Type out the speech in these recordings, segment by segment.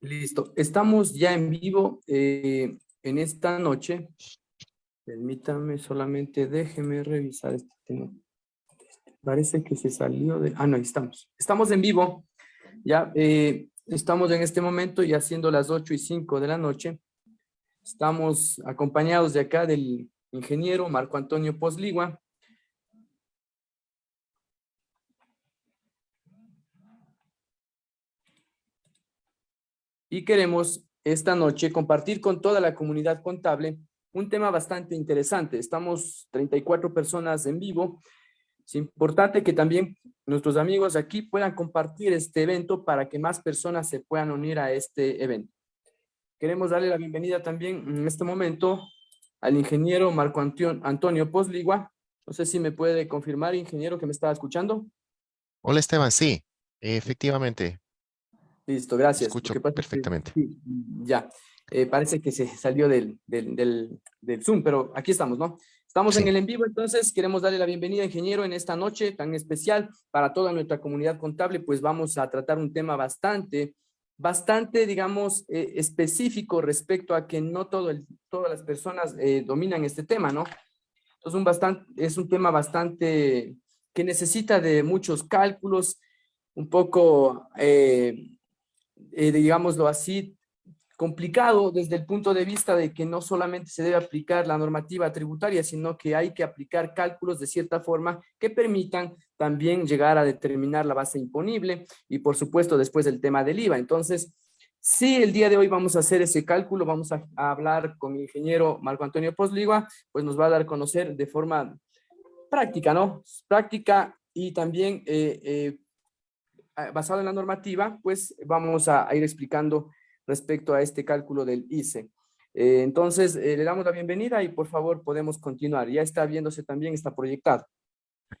Listo. Estamos ya en vivo eh, en esta noche. Permítame solamente, déjeme revisar este tema. Parece que se salió de... Ah, no, estamos. Estamos en vivo. Ya eh, estamos en este momento ya siendo las 8 y 5 de la noche. Estamos acompañados de acá del ingeniero Marco Antonio Posligua, y queremos esta noche compartir con toda la comunidad contable un tema bastante interesante. Estamos 34 personas en vivo. Es importante que también nuestros amigos aquí puedan compartir este evento para que más personas se puedan unir a este evento. Queremos darle la bienvenida también en este momento al ingeniero Marco Antonio Posligua. No sé si me puede confirmar, ingeniero, que me estaba escuchando. Hola Esteban, sí, efectivamente. Listo, gracias. Escucho perfectamente. ya, eh, parece que se salió del, del, del, Zoom, pero aquí estamos, ¿no? Estamos en el en vivo, entonces queremos darle la bienvenida, ingeniero, en esta noche tan especial para toda nuestra comunidad contable, pues vamos a tratar un tema bastante, bastante, digamos, eh, específico respecto a que no todo el, todas las personas eh, dominan este tema, ¿no? Entonces, un bastante, es un tema bastante que necesita de muchos cálculos, un poco eh, digámoslo así, complicado desde el punto de vista de que no solamente se debe aplicar la normativa tributaria, sino que hay que aplicar cálculos de cierta forma que permitan también llegar a determinar la base imponible y por supuesto después el tema del IVA. Entonces, si el día de hoy vamos a hacer ese cálculo, vamos a, hablar con mi ingeniero Marco Antonio Posligua, pues nos va a dar a conocer de forma práctica, ¿no? Práctica y también eh, eh, basado en la normativa, pues vamos a, ir explicando respecto a este cálculo del ICE. Eh, entonces, eh, le damos la bienvenida y por favor podemos continuar. Ya está viéndose también, está proyectado.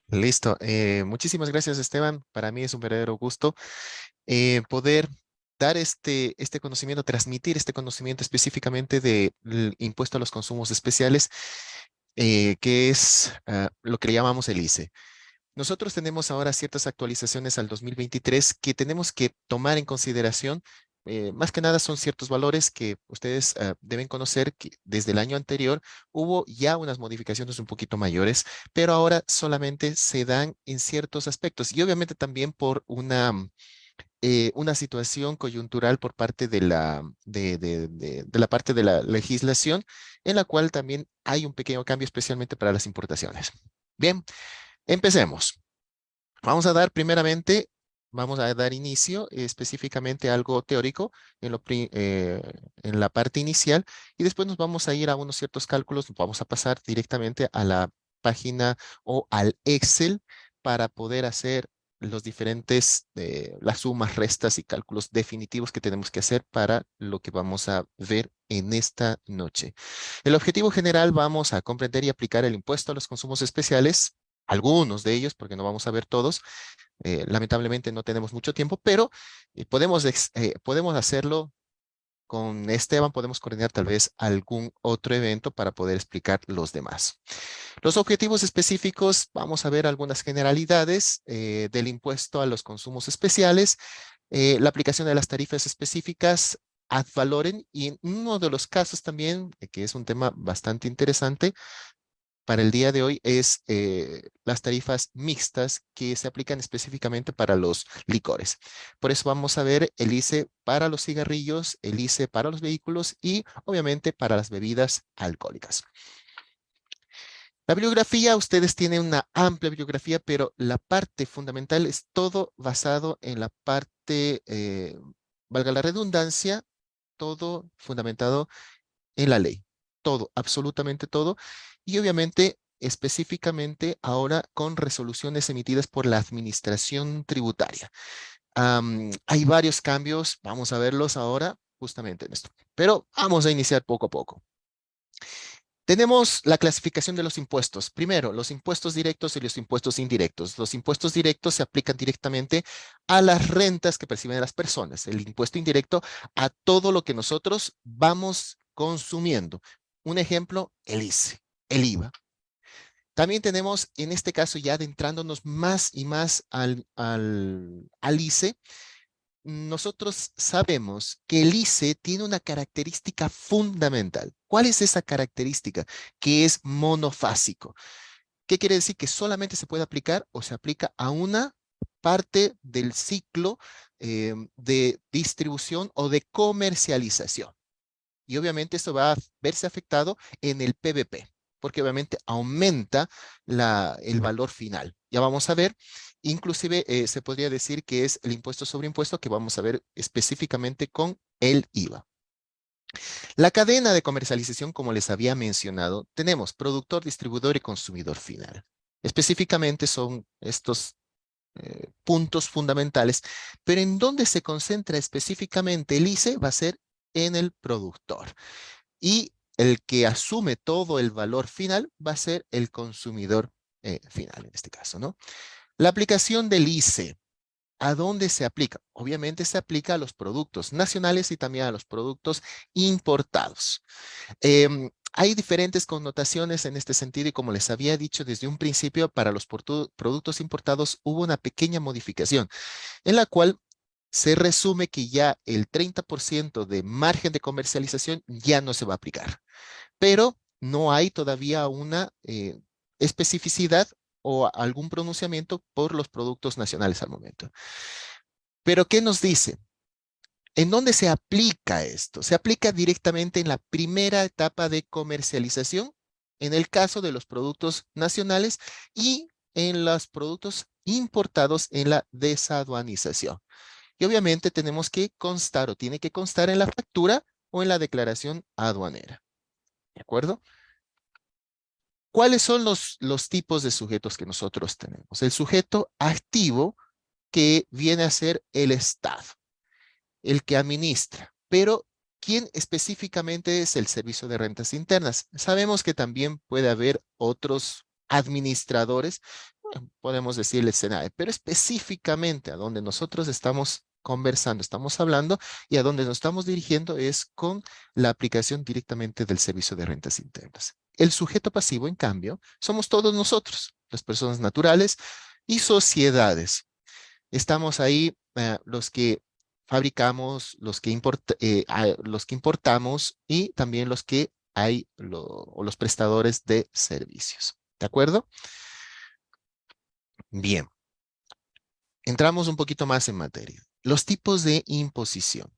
Listo. Eh, muchísimas gracias, Esteban. Para mí es un verdadero gusto poder dar este, este conocimiento, transmitir este conocimiento específicamente del impuesto a los consumos especiales, que es ah, lo que le llamamos el ICE. Nosotros tenemos ahora ciertas actualizaciones al 2023 que tenemos que tomar en consideración. Eh, más que nada son ciertos valores que ustedes ah, deben conocer que desde el año anterior hubo ya unas modificaciones un poquito mayores, pero ahora solamente se dan en ciertos aspectos y obviamente también por una, eh, una situación coyuntural por parte de la, de, de la parte de la legislación, en la cual también hay un pequeño cambio especialmente para las importaciones. Bien, Empecemos. Vamos a dar primeramente, vamos a dar inicio específicamente a algo teórico en, eh, la parte inicial y después nos vamos a ir a unos ciertos cálculos, vamos a pasar directamente a la página o al Excel para poder hacer los diferentes, eh, las sumas, restas y cálculos definitivos que tenemos que hacer para lo que vamos a ver en esta noche. El objetivo general vamos a comprender y aplicar el impuesto a los consumos especiales algunos de ellos, porque no vamos a ver todos. Eh, lamentablemente no tenemos mucho tiempo, pero eh, podemos, eh, podemos hacerlo con Esteban, podemos coordinar tal vez algún otro evento para poder explicar los demás. Los objetivos específicos, vamos a ver algunas generalidades del impuesto a los consumos especiales, la aplicación de las tarifas específicas ad valorem y en uno de los casos también, que es un tema bastante interesante, para el día de hoy es eh, las tarifas mixtas que se aplican específicamente para los licores. Por eso vamos a ver el ICE para los cigarrillos, el ICE para los vehículos y obviamente para las bebidas alcohólicas. La bibliografía, ustedes tienen una amplia bibliografía, pero la parte fundamental es todo basado en la parte, eh, valga la redundancia, todo fundamentado en la ley. Todo, absolutamente todo y obviamente específicamente ahora con resoluciones emitidas por la administración tributaria. hay varios cambios, vamos a verlos ahora justamente en esto, pero vamos a iniciar poco a poco. Tenemos la clasificación de los impuestos. Primero, los impuestos directos y los impuestos indirectos. Los impuestos directos se aplican directamente a las rentas que perciben las personas. El impuesto indirecto a todo lo que nosotros vamos consumiendo. Un ejemplo, el ICE el IVA. También tenemos, en este caso, ya adentrándonos más y más al, al, ICE, nosotros sabemos que el ICE tiene una característica fundamental. ¿Cuál es esa característica? Que es monofásico. ¿Qué quiere decir? Que solamente se puede aplicar o se aplica a una parte del ciclo eh, de distribución o de comercialización. Y obviamente esto va a verse afectado en el PVP, porque obviamente aumenta la, el valor final. Ya vamos a ver, inclusive eh, se podría decir que es el impuesto sobre impuesto que vamos a ver específicamente con el IVA. La cadena de comercialización, como les había mencionado, tenemos productor, distribuidor y consumidor final. Específicamente son estos eh, puntos fundamentales, pero en dónde se concentra específicamente el ICE va a ser en el productor. Y el que asume todo el valor final va a ser el consumidor eh, final en este caso, ¿no? La aplicación del ICE, ¿a dónde se aplica? Obviamente se aplica a los productos nacionales y también a los productos importados. Em, hay diferentes connotaciones en este sentido y como les había dicho desde un principio, para los productos importados hubo una pequeña modificación en la cual se resume que ya el 30% de margen de comercialización ya no se va a aplicar. Pero no hay todavía una eh, especificidad o algún pronunciamiento por los productos nacionales al momento. Pero, ¿qué nos dice? ¿En dónde se aplica esto? Se aplica directamente en la primera etapa de comercialización, en el caso de los productos nacionales y en los productos importados en la desaduanización. Y obviamente tenemos que constar o tiene que constar en la factura o en la declaración aduanera. ¿De acuerdo? ¿Cuáles son los, los tipos de sujetos que nosotros tenemos? El sujeto activo que viene a ser el Estado, el que administra. Pero, ¿quién específicamente es el Servicio de Rentas Internas? Sabemos que también puede haber otros administradores, podemos decirle SENAE, pero específicamente a donde nosotros estamos conversando, estamos hablando y a donde nos estamos dirigiendo es con la aplicación directamente del servicio de rentas internas. El sujeto pasivo, en cambio, somos todos nosotros, las personas naturales y sociedades. Estamos ahí eh, los que fabricamos, los que, eh, los que importamos y también los que hay o los prestadores de servicios. ¿De acuerdo? Bien. Entramos un poquito más en materia. Los tipos de imposición.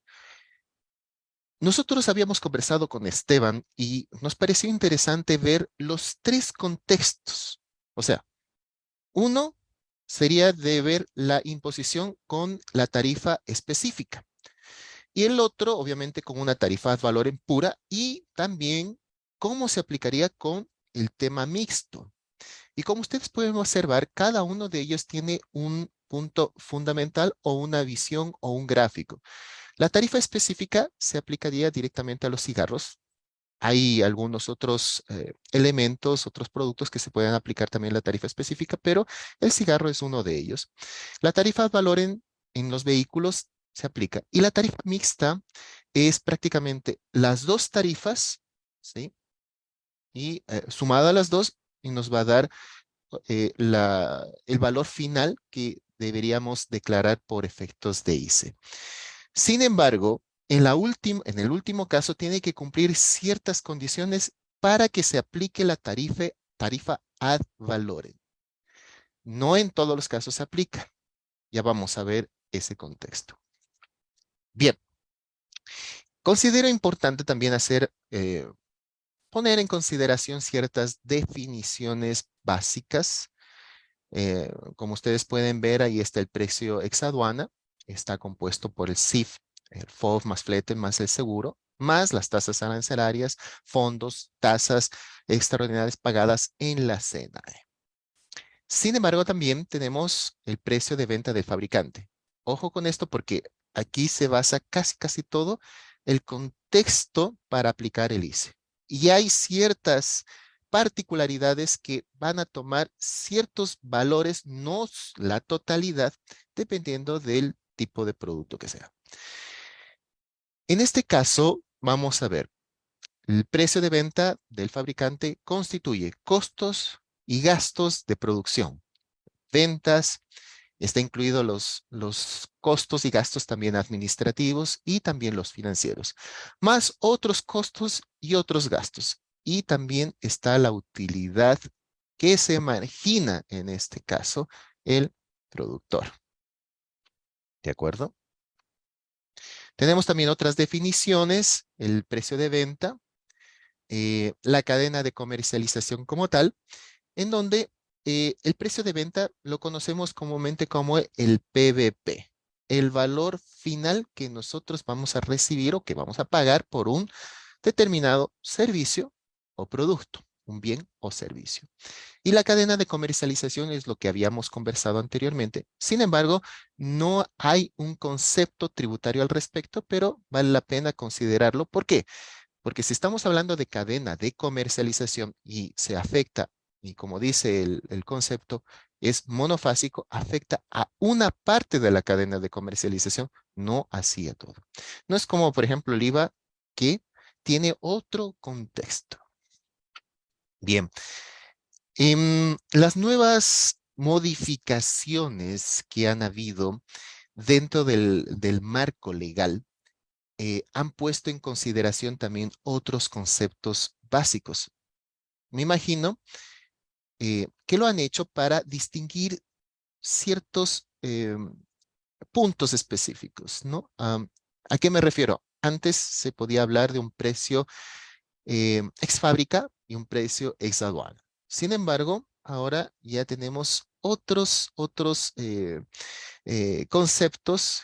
Nosotros habíamos conversado con Esteban y nos pareció interesante ver los tres contextos. O sea, uno sería de ver la imposición con la tarifa específica. Y el otro, obviamente, con una tarifa de valor en pura y también cómo se aplicaría con el tema mixto. Y como ustedes pueden observar, cada uno de ellos tiene un punto fundamental o una visión o un gráfico. La tarifa específica se aplicaría directamente a los cigarros. Hay algunos otros eh, elementos, otros productos que se pueden aplicar también la tarifa específica, pero el cigarro es uno de ellos. La tarifa valor en, los vehículos se aplica. Y la tarifa mixta es prácticamente las dos tarifas, ¿sí? Y eh, sumada a las dos, y nos va a dar eh, la, el valor final que deberíamos declarar por efectos de ICE. Sin embargo, en, el último caso tiene que cumplir ciertas condiciones para que se aplique la tarifa, tarifa ad valorem. No en todos los casos se aplica. Ya vamos a ver ese contexto. Bien. Considero importante también hacer, eh, poner en consideración ciertas definiciones básicas eh, como ustedes pueden ver, ahí está el precio ex aduana. Está compuesto por el CIF, el FOB más flete más el seguro, más las tasas arancelarias, fondos, tasas extraordinarias pagadas en la CNAE. Sin embargo, también tenemos el precio de venta del fabricante. Ojo con esto porque aquí se basa casi casi todo el contexto para aplicar el ICE. Y hay ciertas particularidades que van a tomar ciertos valores, no la totalidad, dependiendo del tipo de producto que sea. En este caso, vamos a ver, el precio de venta del fabricante constituye costos y gastos de producción, ventas, Está incluido los, los costos y gastos también administrativos y también los financieros, más otros costos y otros gastos. Y también está la utilidad que se margina en este caso el productor. ¿De acuerdo? Tenemos también otras definiciones, el precio de venta, eh, la cadena de comercialización como tal, en donde eh, el precio de venta lo conocemos comúnmente como el PVP, el valor final que nosotros vamos a recibir o que vamos a pagar por un determinado servicio o producto, un bien o servicio. Y la cadena de comercialización es lo que habíamos conversado anteriormente. Sin embargo, no hay un concepto tributario al respecto, pero vale la pena considerarlo. ¿Por qué? Porque si estamos hablando de cadena de comercialización y se afecta, y como dice el, el concepto, es monofásico, afecta a una parte de la cadena de comercialización, no así a todo. No es como, por ejemplo, el IVA que tiene otro contexto. Bien, em, las nuevas modificaciones que han habido dentro del, marco legal eh, han puesto en consideración también otros conceptos básicos. Me imagino eh, que lo han hecho para distinguir ciertos em, puntos específicos, ¿no? ¿A qué me refiero? Antes se podía hablar de un precio ex fábrica y un precio ex. Sin embargo, ahora ya tenemos otros, otros eh, eh, conceptos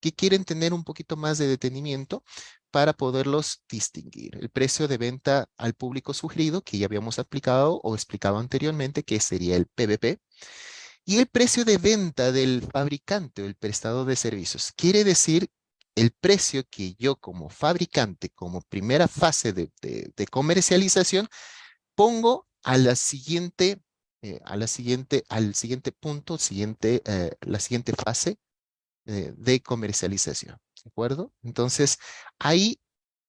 que quieren tener un poquito más de detenimiento para poderlos distinguir. El precio de venta al público sugerido, que ya habíamos aplicado o explicado anteriormente, que sería el PVP. Y el precio de venta del fabricante o el prestado de servicios. Quiere decir el precio que yo como fabricante, como primera fase de, comercialización, pongo a la siguiente, eh, a la siguiente, al siguiente punto, siguiente, eh, la siguiente fase eh, de comercialización. ¿De acuerdo? Entonces, ahí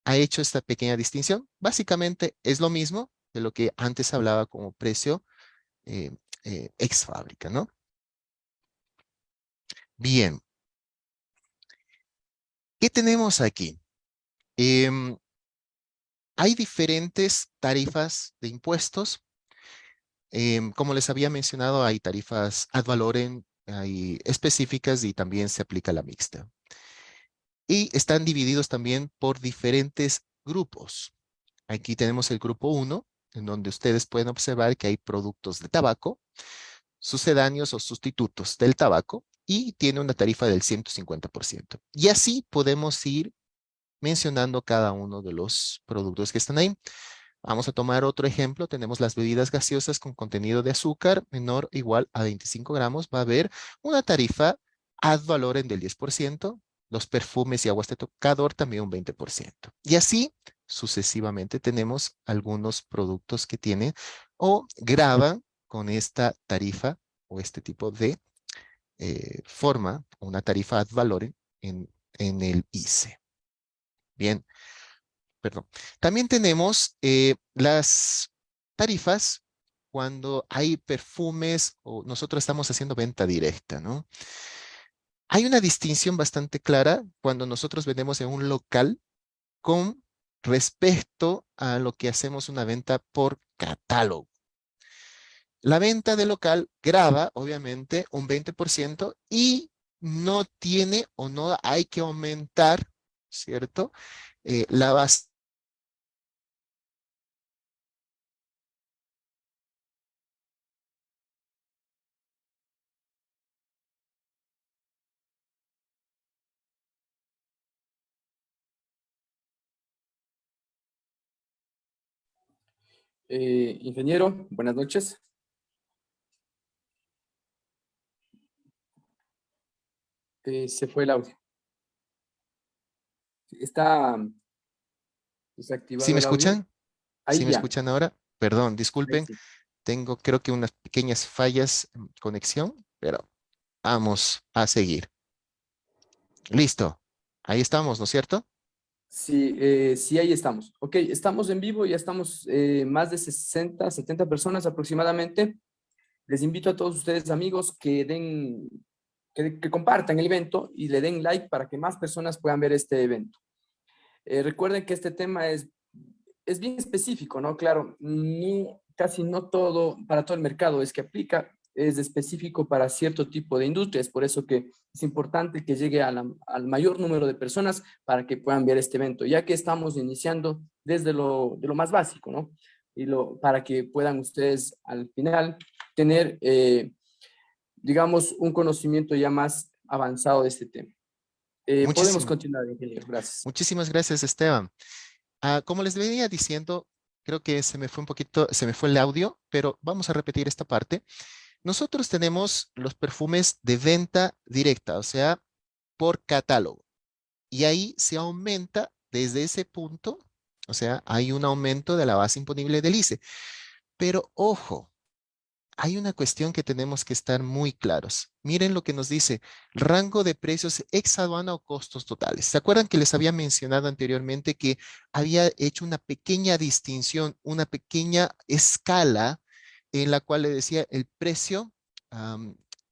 ha hecho esta pequeña distinción. Básicamente es lo mismo de lo que antes hablaba como precio ex fábrica, ¿no? Bien, ¿Qué tenemos aquí? Em, hay diferentes tarifas de impuestos. Em, como les había mencionado, hay tarifas ad valorem, hay específicas y también se aplica la mixta. Y están divididos también por diferentes grupos. Aquí tenemos el grupo 1, en donde ustedes pueden observar que hay productos de tabaco, sucedáneos o sustitutos del tabaco, y tiene una tarifa del 150%. Y así podemos ir mencionando cada uno de los productos que están ahí. Vamos a tomar otro ejemplo. Tenemos las bebidas gaseosas con contenido de azúcar menor o igual a 25 gramos. Va a haber una tarifa ad valorem del 10%. Los perfumes y aguas de tocador también un 20%. Y así sucesivamente tenemos algunos productos que tienen o graban con esta tarifa o este tipo de eh, forma una tarifa ad valorem en, en el ICE. Bien, perdón. También tenemos eh, las tarifas cuando hay perfumes o nosotros estamos haciendo venta directa, ¿no? Hay una distinción bastante clara cuando nosotros vendemos en un local con respecto a lo que hacemos una venta por catálogo. La venta de local graba, obviamente, un 20% y no tiene o no hay que aumentar, ¿cierto? Eh, la base. Eh, ingeniero, buenas noches. Eh, se fue el audio. Está desactivado. ¿Sí me escuchan? ¿Sí me escuchan ahora? Perdón, disculpen. Tengo creo que unas pequeñas fallas en conexión, pero vamos a seguir. Listo. Ahí estamos, ¿no es cierto? Sí, eh, sí, ahí estamos. Ok, estamos en vivo, ya estamos eh, más de 60, 70 personas aproximadamente. Les invito a todos ustedes, amigos, que den que, compartan el evento y le den like para que más personas puedan ver este evento. Eh, recuerden que este tema es, es bien específico, ¿no? Claro, casi no todo, para todo el mercado es que aplica, es específico para cierto tipo de industrias, por eso que es importante que llegue al mayor número de personas para que puedan ver este evento, ya que estamos iniciando desde lo, de lo más básico, ¿no? Y lo, para que puedan ustedes al final tener, eh, digamos, un conocimiento ya más avanzado de este tema. Eh, podemos continuar, ingeniero. Gracias. Muchísimas gracias, Esteban. Ah, como les venía diciendo, creo que se me fue un poquito, se me fue el audio, pero vamos a repetir esta parte. Nosotros tenemos los perfumes de venta directa, o sea, por catálogo. Y ahí se aumenta desde ese punto, o sea, hay un aumento de la base imponible del ICE. Pero ojo, hay una cuestión que tenemos que estar muy claros. Miren lo que nos dice, rango de precios ex aduana o costos totales. ¿Se acuerdan que les había mencionado anteriormente que había hecho una pequeña distinción, una pequeña escala en la cual le decía el precio,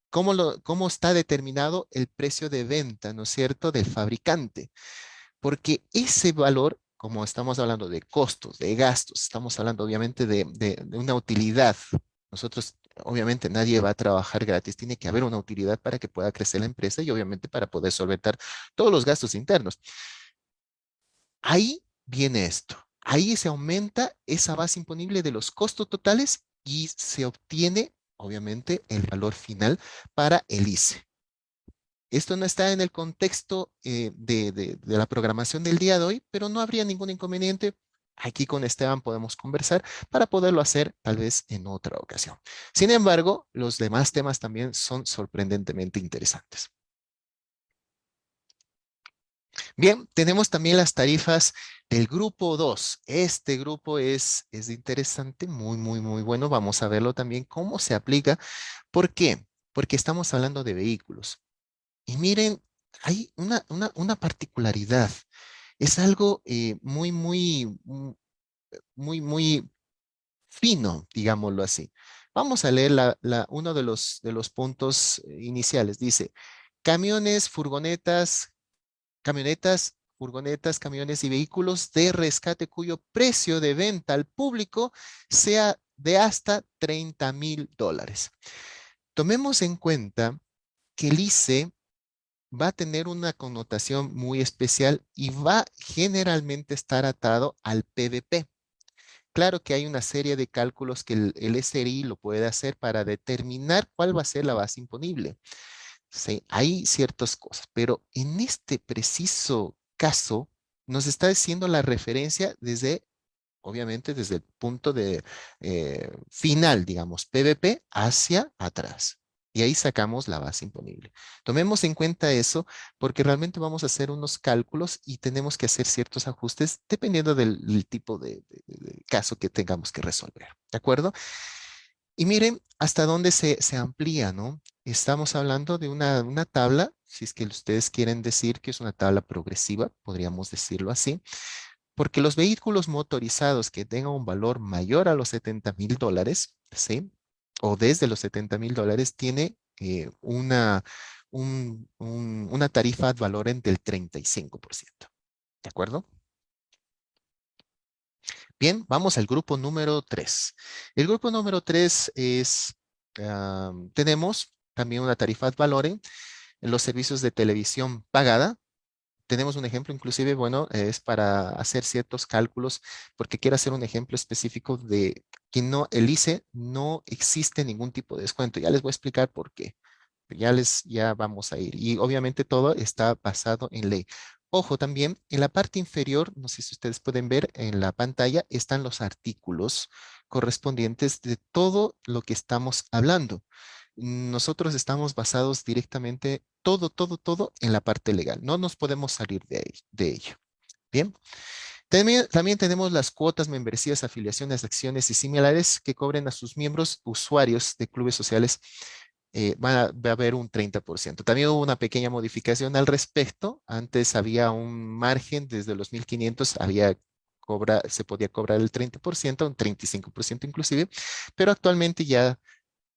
cómo, está determinado el precio de venta, ¿no es cierto?, del fabricante. Porque ese valor, como estamos hablando de costos, de gastos, estamos hablando obviamente de una utilidad. Nosotros, obviamente, nadie va a trabajar gratis, tiene que haber una utilidad para que pueda crecer la empresa y obviamente para poder solventar todos los gastos internos. Ahí viene esto. Ahí se aumenta esa base imponible de los costos totales y se obtiene, obviamente, el valor final para el ICE. Esto no está en el contexto eh, de, la programación del día de hoy, pero no habría ningún inconveniente. Aquí con Esteban podemos conversar para poderlo hacer tal vez en otra ocasión. Sin embargo, los demás temas también son sorprendentemente interesantes. Bien, tenemos también las tarifas del grupo 2. Este grupo es, es interesante, muy, muy, muy bueno. Vamos a verlo también cómo se aplica. ¿Por qué? Porque estamos hablando de vehículos. Y miren, hay una, una, particularidad. Es algo eh, muy, muy, mm, muy, muy fino, digámoslo así. Vamos a leer uno de los, de los puntos eh, iniciales. Dice, camiones, furgonetas, camionetas, furgonetas, camiones y vehículos de rescate cuyo precio de venta al público sea de hasta 30 mil dólares. Tomemos en cuenta que el ICE va a tener una connotación muy especial y va generalmente estar atado al PVP. Claro que hay una serie de cálculos que el, SRI lo puede hacer para determinar cuál va a ser la base imponible. Hay ciertas cosas, pero en este preciso caso nos está diciendo la referencia desde, obviamente, desde el punto de eh, final, digamos, PVP hacia atrás. Y ahí sacamos la base imponible. Tomemos en cuenta eso porque realmente vamos a hacer unos cálculos y tenemos que hacer ciertos ajustes dependiendo del, tipo de, caso que tengamos que resolver. ¿De acuerdo? Y miren hasta dónde se, se amplía, ¿no? Estamos hablando de una, una, tabla, si es que ustedes quieren decir que es una tabla progresiva, podríamos decirlo así, porque los vehículos motorizados que tengan un valor mayor a los 70 mil dólares, ¿sí? O desde los 70 mil dólares, tiene eh, una, un, una tarifa de valor del 35%. ¿De acuerdo? Bien, vamos al grupo número 3. El grupo número 3 es, tenemos también una tarifa ad valorem en los servicios de televisión pagada. Tenemos un ejemplo, inclusive, bueno, es para hacer ciertos cálculos, porque quiero hacer un ejemplo específico de que no, el no existe ningún tipo de descuento. Ya les voy a explicar por qué. Ya les, ya vamos a ir. Y obviamente todo está basado en ley. Ojo también, en la parte inferior, no sé si ustedes pueden ver en la pantalla, están los artículos correspondientes de todo lo que estamos hablando nosotros estamos basados directamente todo, todo, todo en la parte legal. No nos podemos salir de, de ello. Bien. También, también, tenemos las cuotas, membresías, afiliaciones, acciones y similares que cobren a sus miembros usuarios de clubes sociales. Eh, va, a, haber un 30%. También hubo una pequeña modificación al respecto. Antes había un margen desde los 1.500, había se podía cobrar el 30%, un 35% inclusive, pero actualmente ya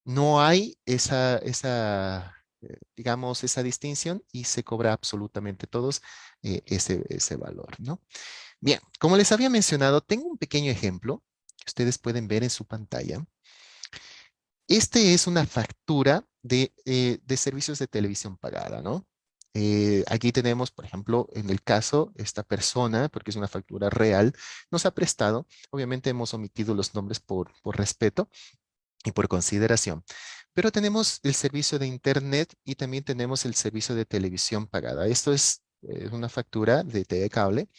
no hay esa, esa eh, digamos, esa distinción y se cobra absolutamente todos eh, ese, ese valor, ¿no? Bien, como les había mencionado, tengo un pequeño ejemplo que ustedes pueden ver en su pantalla. Este es una factura de, eh, de servicios de televisión pagada, ¿no? Eh, aquí tenemos, por ejemplo, en el caso, esta persona, porque es una factura real, nos ha prestado, obviamente hemos omitido los nombres por, por respeto y por consideración, pero tenemos el servicio de internet y también tenemos el servicio de televisión pagada. Esto es eh, una factura de TV cable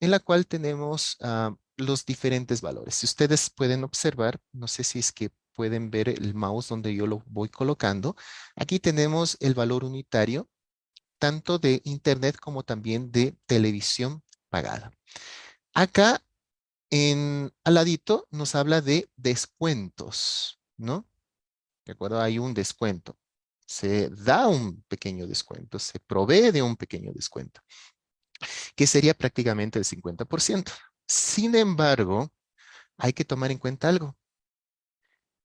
en la cual tenemos ah, los diferentes valores. Si ustedes pueden observar, no sé si es que pueden ver el mouse donde yo lo voy colocando. Aquí tenemos el valor unitario tanto de internet como también de televisión pagada. Acá, en, al ladito, nos habla de descuentos, ¿no? ¿De acuerdo? Hay un descuento. Se da un pequeño descuento, se provee de un pequeño descuento, que sería prácticamente el 50%. Sin embargo, hay que tomar en cuenta algo.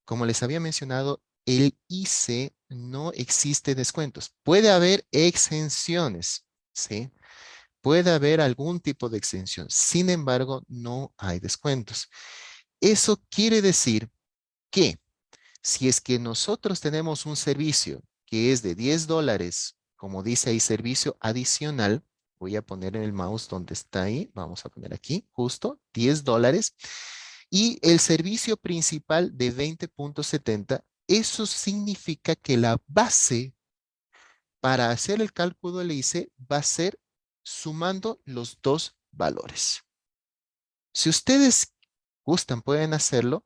Como les había mencionado, el ICE no existe descuentos. Puede haber exenciones, ¿sí? Puede haber algún tipo de exención. Sin embargo, no hay descuentos. Eso quiere decir que si es que nosotros tenemos un servicio que es de 10 dólares, como dice ahí, servicio adicional, voy a poner en el mouse donde está ahí, vamos a poner aquí, justo, 10 dólares, y el servicio principal de 20.70 eso significa que la base para hacer el cálculo del va a ser sumando los dos valores. Si ustedes gustan, pueden hacerlo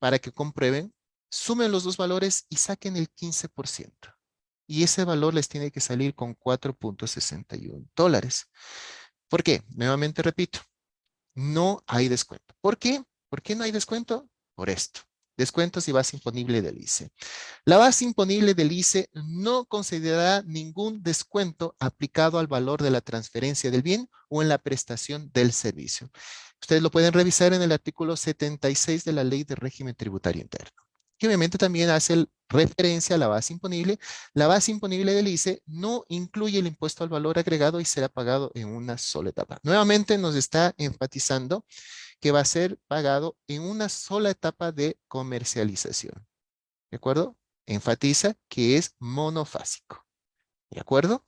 para que comprueben, sumen los dos valores y saquen el 15%. Y ese valor les tiene que salir con 4.61 dólares. ¿Por qué? Nuevamente repito, no hay descuento. ¿Por qué? ¿Por qué no hay descuento? Por esto. Descuentos y base imponible del ICE. La base imponible del ICE no considerará ningún descuento aplicado al valor de la transferencia del bien o en la prestación del servicio. Ustedes lo pueden revisar en el artículo 76 de la Ley de Régimen Tributario Interno. Que obviamente también hace referencia a la base imponible. La base imponible del ICE no incluye el impuesto al valor agregado y será pagado en una sola etapa. Nuevamente nos está enfatizando que va a ser pagado en una sola etapa de comercialización. ¿De acuerdo? Enfatiza que es monofásico. ¿De acuerdo?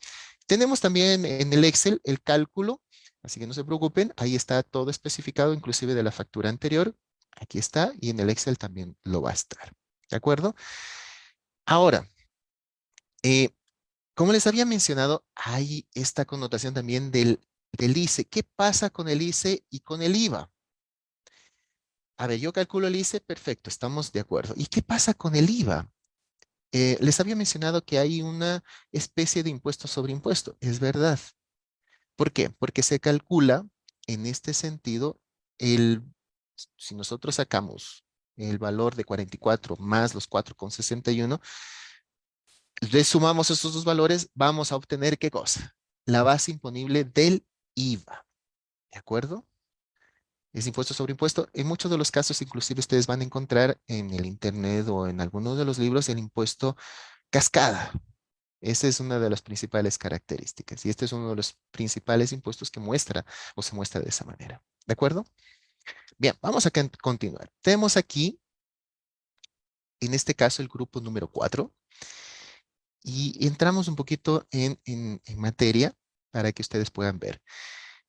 Tenemos también en el Excel el cálculo, así que no se preocupen, ahí está todo especificado, inclusive de la factura anterior. Aquí está, y en el Excel también lo va a estar. ¿De acuerdo? Ahora, eh, como les había mencionado, hay esta connotación también del, del ICE. ¿Qué pasa con el ICE y con el IVA? A ver, yo calculo el ICE, perfecto, estamos de acuerdo. ¿Y qué pasa con el IVA? Eh, les había mencionado que hay una especie de impuesto sobre impuesto. Es verdad. ¿Por qué? Porque se calcula en este sentido, el, si nosotros sacamos el valor de 44 más los 4,61, le sumamos esos dos valores, vamos a obtener ¿qué cosa? La base imponible del IVA. ¿De acuerdo? es impuesto sobre impuesto. En muchos de los casos, inclusive ustedes van a encontrar en el internet o en algunos de los libros el impuesto cascada. Esa es una de las principales características y este es uno de los principales impuestos que muestra o se muestra de esa manera. ¿De acuerdo? Bien, vamos a continuar. Tenemos aquí, en este caso, el grupo número 4 y entramos un poquito en, en materia para que ustedes puedan ver.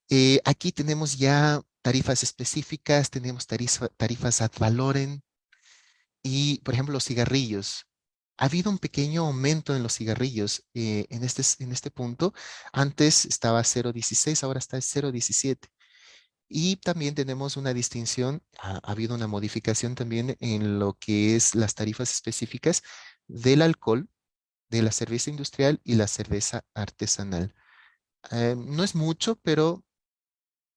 Eh, aquí tenemos ya tarifas específicas, tenemos tarifas ad valorem y, por ejemplo, los cigarrillos. Ha habido un pequeño aumento en los cigarrillos eh, en, este, en este punto. Antes estaba 0.16, ahora está 0.17. Y también tenemos una distinción, ha, ha, habido una modificación también en lo que es las tarifas específicas del alcohol, de la cerveza industrial y la cerveza artesanal. Eh, no es mucho, pero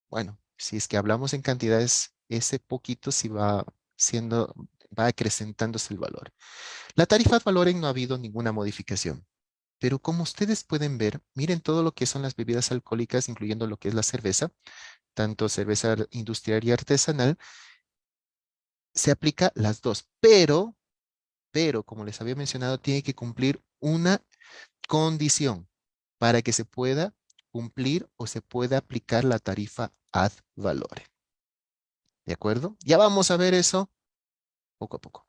bueno, si es que hablamos en cantidades, ese poquito sí va siendo, va acrecentándose el valor. La tarifa ad valorem no ha habido ninguna modificación. Pero como ustedes pueden ver, miren todo lo que son las bebidas alcohólicas, incluyendo lo que es la cerveza, tanto cerveza industrial y artesanal, se aplica las dos. Pero, pero, como les había mencionado, tiene que cumplir una condición para que se pueda cumplir o se pueda aplicar la tarifa ad valorem. ¿De acuerdo? Ya vamos a ver eso poco a poco.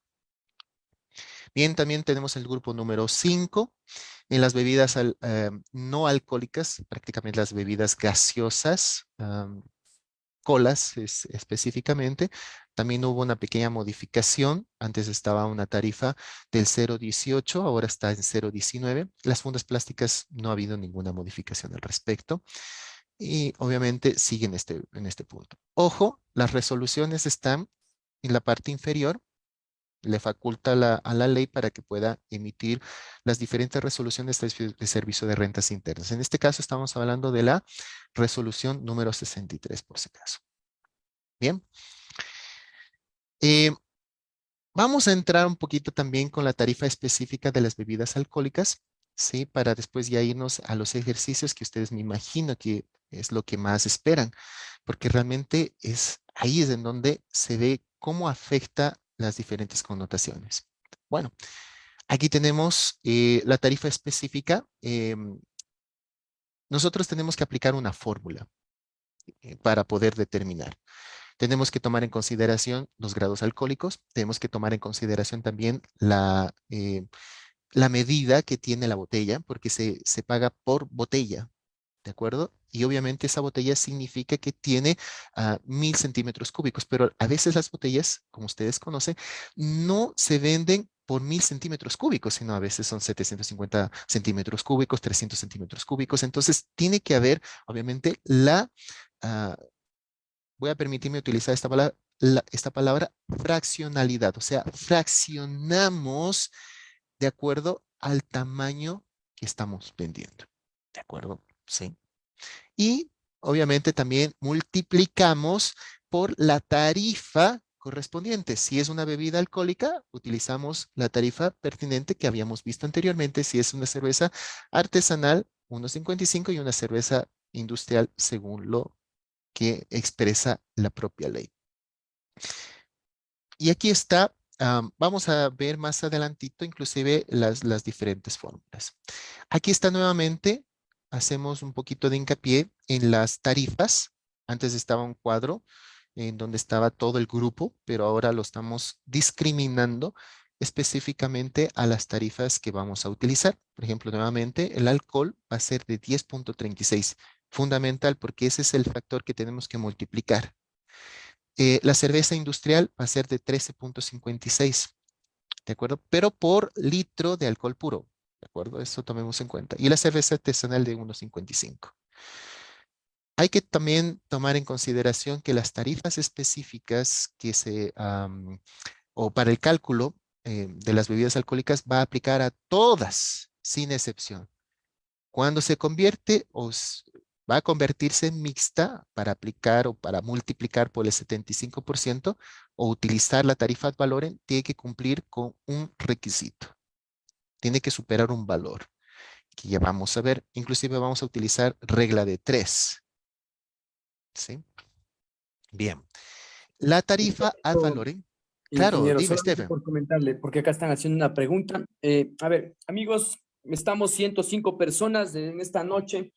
Bien, también tenemos el grupo número 5. En las bebidas eh, no alcohólicas, prácticamente las bebidas gaseosas, colas específicamente, también hubo una pequeña modificación. Antes estaba una tarifa del 0.18, ahora está en 0.19. Las fundas plásticas no ha habido ninguna modificación al respecto. Y obviamente siguen este, en este punto. Ojo, las resoluciones están en la parte inferior le faculta a la ley para que pueda emitir las diferentes resoluciones de, servicio de rentas internas. En este caso estamos hablando de la resolución número 63 por si acaso. Bien. Eh, vamos a entrar un poquito también con la tarifa específica de las bebidas alcohólicas, ¿sí? Para después ya irnos a los ejercicios que ustedes me imagino que es lo que más esperan, porque realmente es ahí es en donde se ve cómo afecta las diferentes connotaciones. Bueno, aquí tenemos eh, la tarifa específica. Em, nosotros tenemos que aplicar una fórmula eh, para poder determinar. Tenemos que tomar en consideración los grados alcohólicos, tenemos que tomar en consideración también la, eh, la medida que tiene la botella, porque se, se paga por botella, ¿de acuerdo? Y obviamente esa botella significa que tiene uh, mil centímetros cúbicos, pero a veces las botellas, como ustedes conocen, no se venden por mil centímetros cúbicos, sino a veces son 750 centímetros cúbicos, 300 centímetros cúbicos. Entonces tiene que haber, obviamente, la, uh, voy a permitirme utilizar esta palabra, la, esta palabra fraccionalidad, o sea, fraccionamos de acuerdo al tamaño que estamos vendiendo. ¿De acuerdo? ¿sí? Y obviamente también multiplicamos por la tarifa correspondiente. Si es una bebida alcohólica, utilizamos la tarifa pertinente que habíamos visto anteriormente. Si es una cerveza artesanal, 1.55 y una cerveza industrial según lo que expresa la propia ley. Y aquí está, vamos a ver más adelantito inclusive las, las diferentes fórmulas. Aquí está nuevamente hacemos un poquito de hincapié en las tarifas. Antes estaba un cuadro en donde estaba todo el grupo, pero ahora lo estamos discriminando específicamente a las tarifas que vamos a utilizar. Por ejemplo, nuevamente, el alcohol va a ser de 10.36. Fundamental porque ese es el factor que tenemos que multiplicar. Eh, la cerveza industrial va a ser de 13.56. ¿De acuerdo? Pero por litro de alcohol puro. ¿De acuerdo? Eso tomemos en cuenta. Y la cerveza artesanal de 1.55. Hay que también tomar en consideración que las tarifas específicas que se, o para el cálculo eh, de las bebidas alcohólicas va a aplicar a todas, sin excepción. Cuando se convierte o va a convertirse en mixta para aplicar o para multiplicar por el 75% o utilizar la tarifa ad valorem, tiene que cumplir con un requisito tiene que superar un valor que ya vamos a ver. Inclusive vamos a utilizar regla de tres. ¿Sí? Bien. La tarifa ad valorem. Claro, dime, Stephen. Por comentarle, porque acá están haciendo una pregunta. Eh, a ver, amigos, estamos 105 personas en esta noche,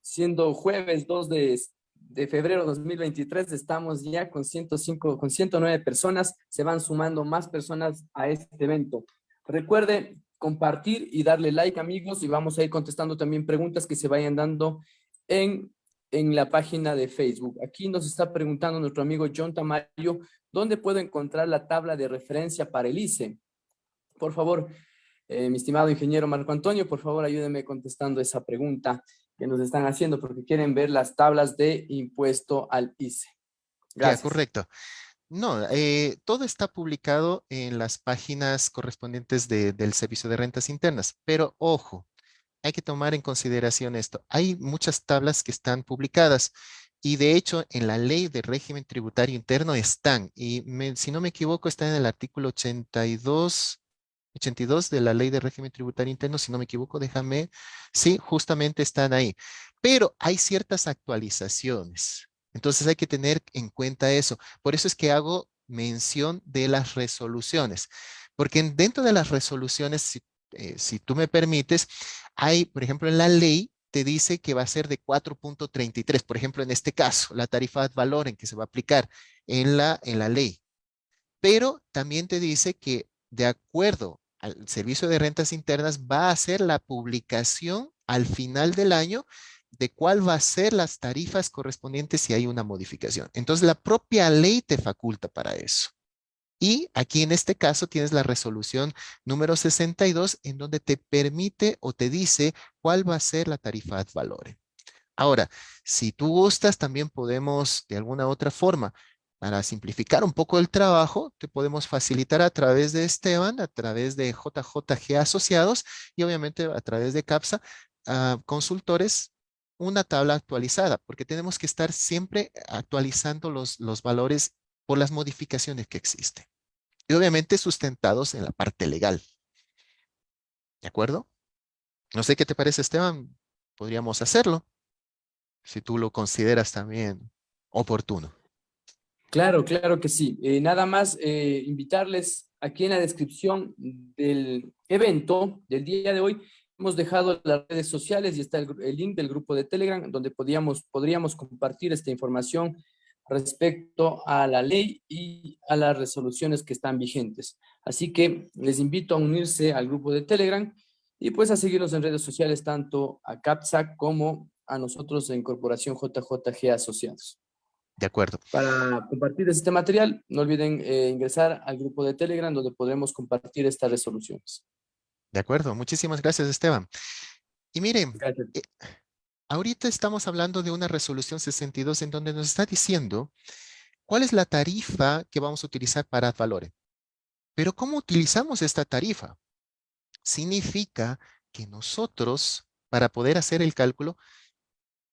siendo jueves 2 de, de febrero 2023, estamos ya con 105, con 109 personas, se van sumando más personas a este evento. Recuerde compartir y darle like, amigos, y vamos a ir contestando también preguntas que se vayan dando en, en la página de Facebook. Aquí nos está preguntando nuestro amigo John Tamayo, ¿dónde puedo encontrar la tabla de referencia para el ICE? Por favor, eh, mi estimado ingeniero Marco Antonio, por favor, ayúdeme contestando esa pregunta que nos están haciendo, porque quieren ver las tablas de impuesto al ICE. Gracias. correcto. No, eh, todo está publicado en las páginas correspondientes del Servicio de Rentas Internas, pero ojo, hay que tomar en consideración esto. Hay muchas tablas que están publicadas y de hecho en la ley de régimen tributario interno están, y si no me equivoco está en el artículo 82, 82 de la ley de régimen tributario interno, si no me equivoco, déjame, sí, justamente están ahí. Pero hay ciertas actualizaciones. Entonces hay que tener en cuenta eso. Por eso es que hago mención de las resoluciones. Porque dentro de las resoluciones, si eh, si tú me permites, hay, por ejemplo, en la ley te dice que va a ser de 4.33, por ejemplo, en este caso, la tarifa ad valor en que se va a aplicar en la, en la ley. Pero también te dice que de acuerdo al servicio de rentas internas va a hacer la publicación al final del año de cuál va a ser las tarifas correspondientes si hay una modificación. Entonces, la propia ley te faculta para eso. Y aquí en este caso tienes la resolución número 62 en donde te permite o te dice cuál va a ser la tarifa ad valore. Ahora, si tú gustas, también podemos de alguna otra forma, para simplificar un poco el trabajo, te podemos facilitar a través de Esteban, a través de JJG Asociados y obviamente a través de CAPSA, a consultores una tabla actualizada, porque tenemos que estar siempre actualizando los, los valores por las modificaciones que existen. Y obviamente sustentados en la parte legal. ¿De acuerdo? No sé qué te parece, Esteban. Podríamos hacerlo, si tú lo consideras también oportuno. Claro, claro que sí. Eh, nada más eh, invitarles aquí en la descripción del evento del día de hoy Hemos dejado las redes sociales y está el, link del grupo de Telegram donde podríamos, podríamos compartir esta información respecto a la ley y a las resoluciones que están vigentes. Así que les invito a unirse al grupo de Telegram y pues a seguirnos en redes sociales tanto a CAPSAC como a nosotros en Corporación JJG Asociados. De acuerdo. Para compartir este material, no olviden eh, ingresar al grupo de Telegram donde podremos compartir estas resoluciones. De acuerdo, muchísimas gracias Esteban. Y miren, eh, ahorita estamos hablando de una resolución 62 en donde nos está diciendo cuál es la tarifa que vamos a utilizar para valores. Pero ¿cómo utilizamos esta tarifa? Significa que nosotros, para poder hacer el cálculo,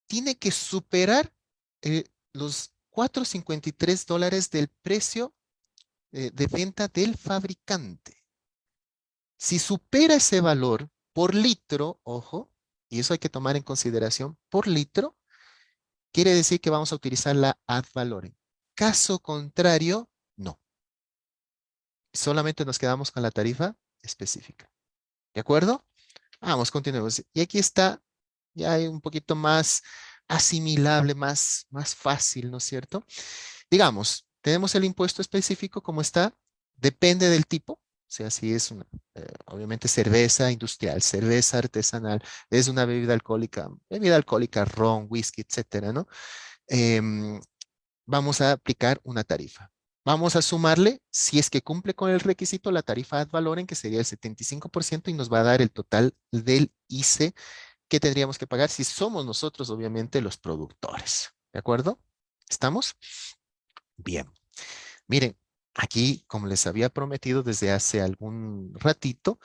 tiene que superar eh, los 4.53 dólares del precio eh, de venta del fabricante. Si supera ese valor por litro, ojo, y eso hay que tomar en consideración, por litro, quiere decir que vamos a utilizar la ad valorem. Caso contrario, no. Solamente nos quedamos con la tarifa específica. ¿De acuerdo? Vamos, continuemos. Y aquí está, ya hay un poquito más asimilable, más, más fácil, ¿no es cierto? Digamos, tenemos el impuesto específico como está, depende del tipo, o sea, si es una, eh, obviamente cerveza industrial, cerveza artesanal, es una bebida alcohólica, bebida alcohólica, ron, whisky, etcétera, ¿no? Em, vamos a aplicar una tarifa. Vamos a sumarle, si es que cumple con el requisito, la tarifa ad valorem, que sería el 75% y nos va a dar el total del ICE que tendríamos que pagar si somos nosotros, obviamente, los productores. ¿De acuerdo? ¿Estamos? Bien. Miren, Aquí, como les había prometido desde hace algún ratito,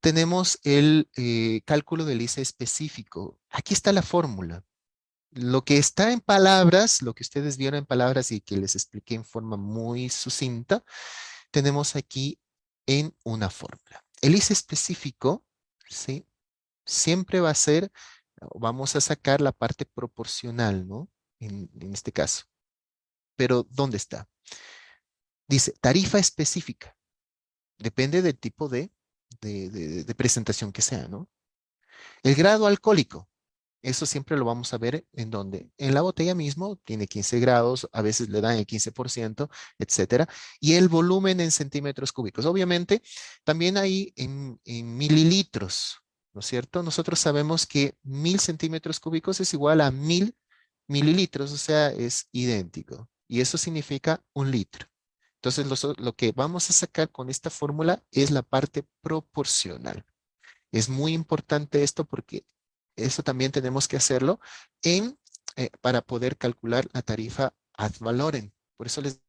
tenemos el eh, cálculo del ICE específico. Aquí está la fórmula. Lo que está en palabras, lo que ustedes vieron en palabras y que les expliqué en forma muy sucinta, tenemos aquí en una fórmula. El ICE específico, ¿sí? Siempre va a ser, vamos a sacar la parte proporcional, ¿no? En este caso. Pero, ¿dónde está? Dice, tarifa específica. Depende del tipo de, presentación que sea, ¿no? El grado alcohólico. Eso siempre lo vamos a ver en donde. En la botella mismo tiene 15 grados, a veces le dan el 15%, etcétera. Y el volumen en centímetros cúbicos. Obviamente, también hay en mililitros, ¿no es cierto? Nosotros sabemos que mil centímetros cúbicos es igual a mil mililitros, o sea, es idéntico. Y eso significa un litro. Entonces, lo, que vamos a sacar con esta fórmula es la parte proporcional. Es muy importante esto porque eso también tenemos que hacerlo en, eh, para poder calcular la tarifa ad valorem. Por eso les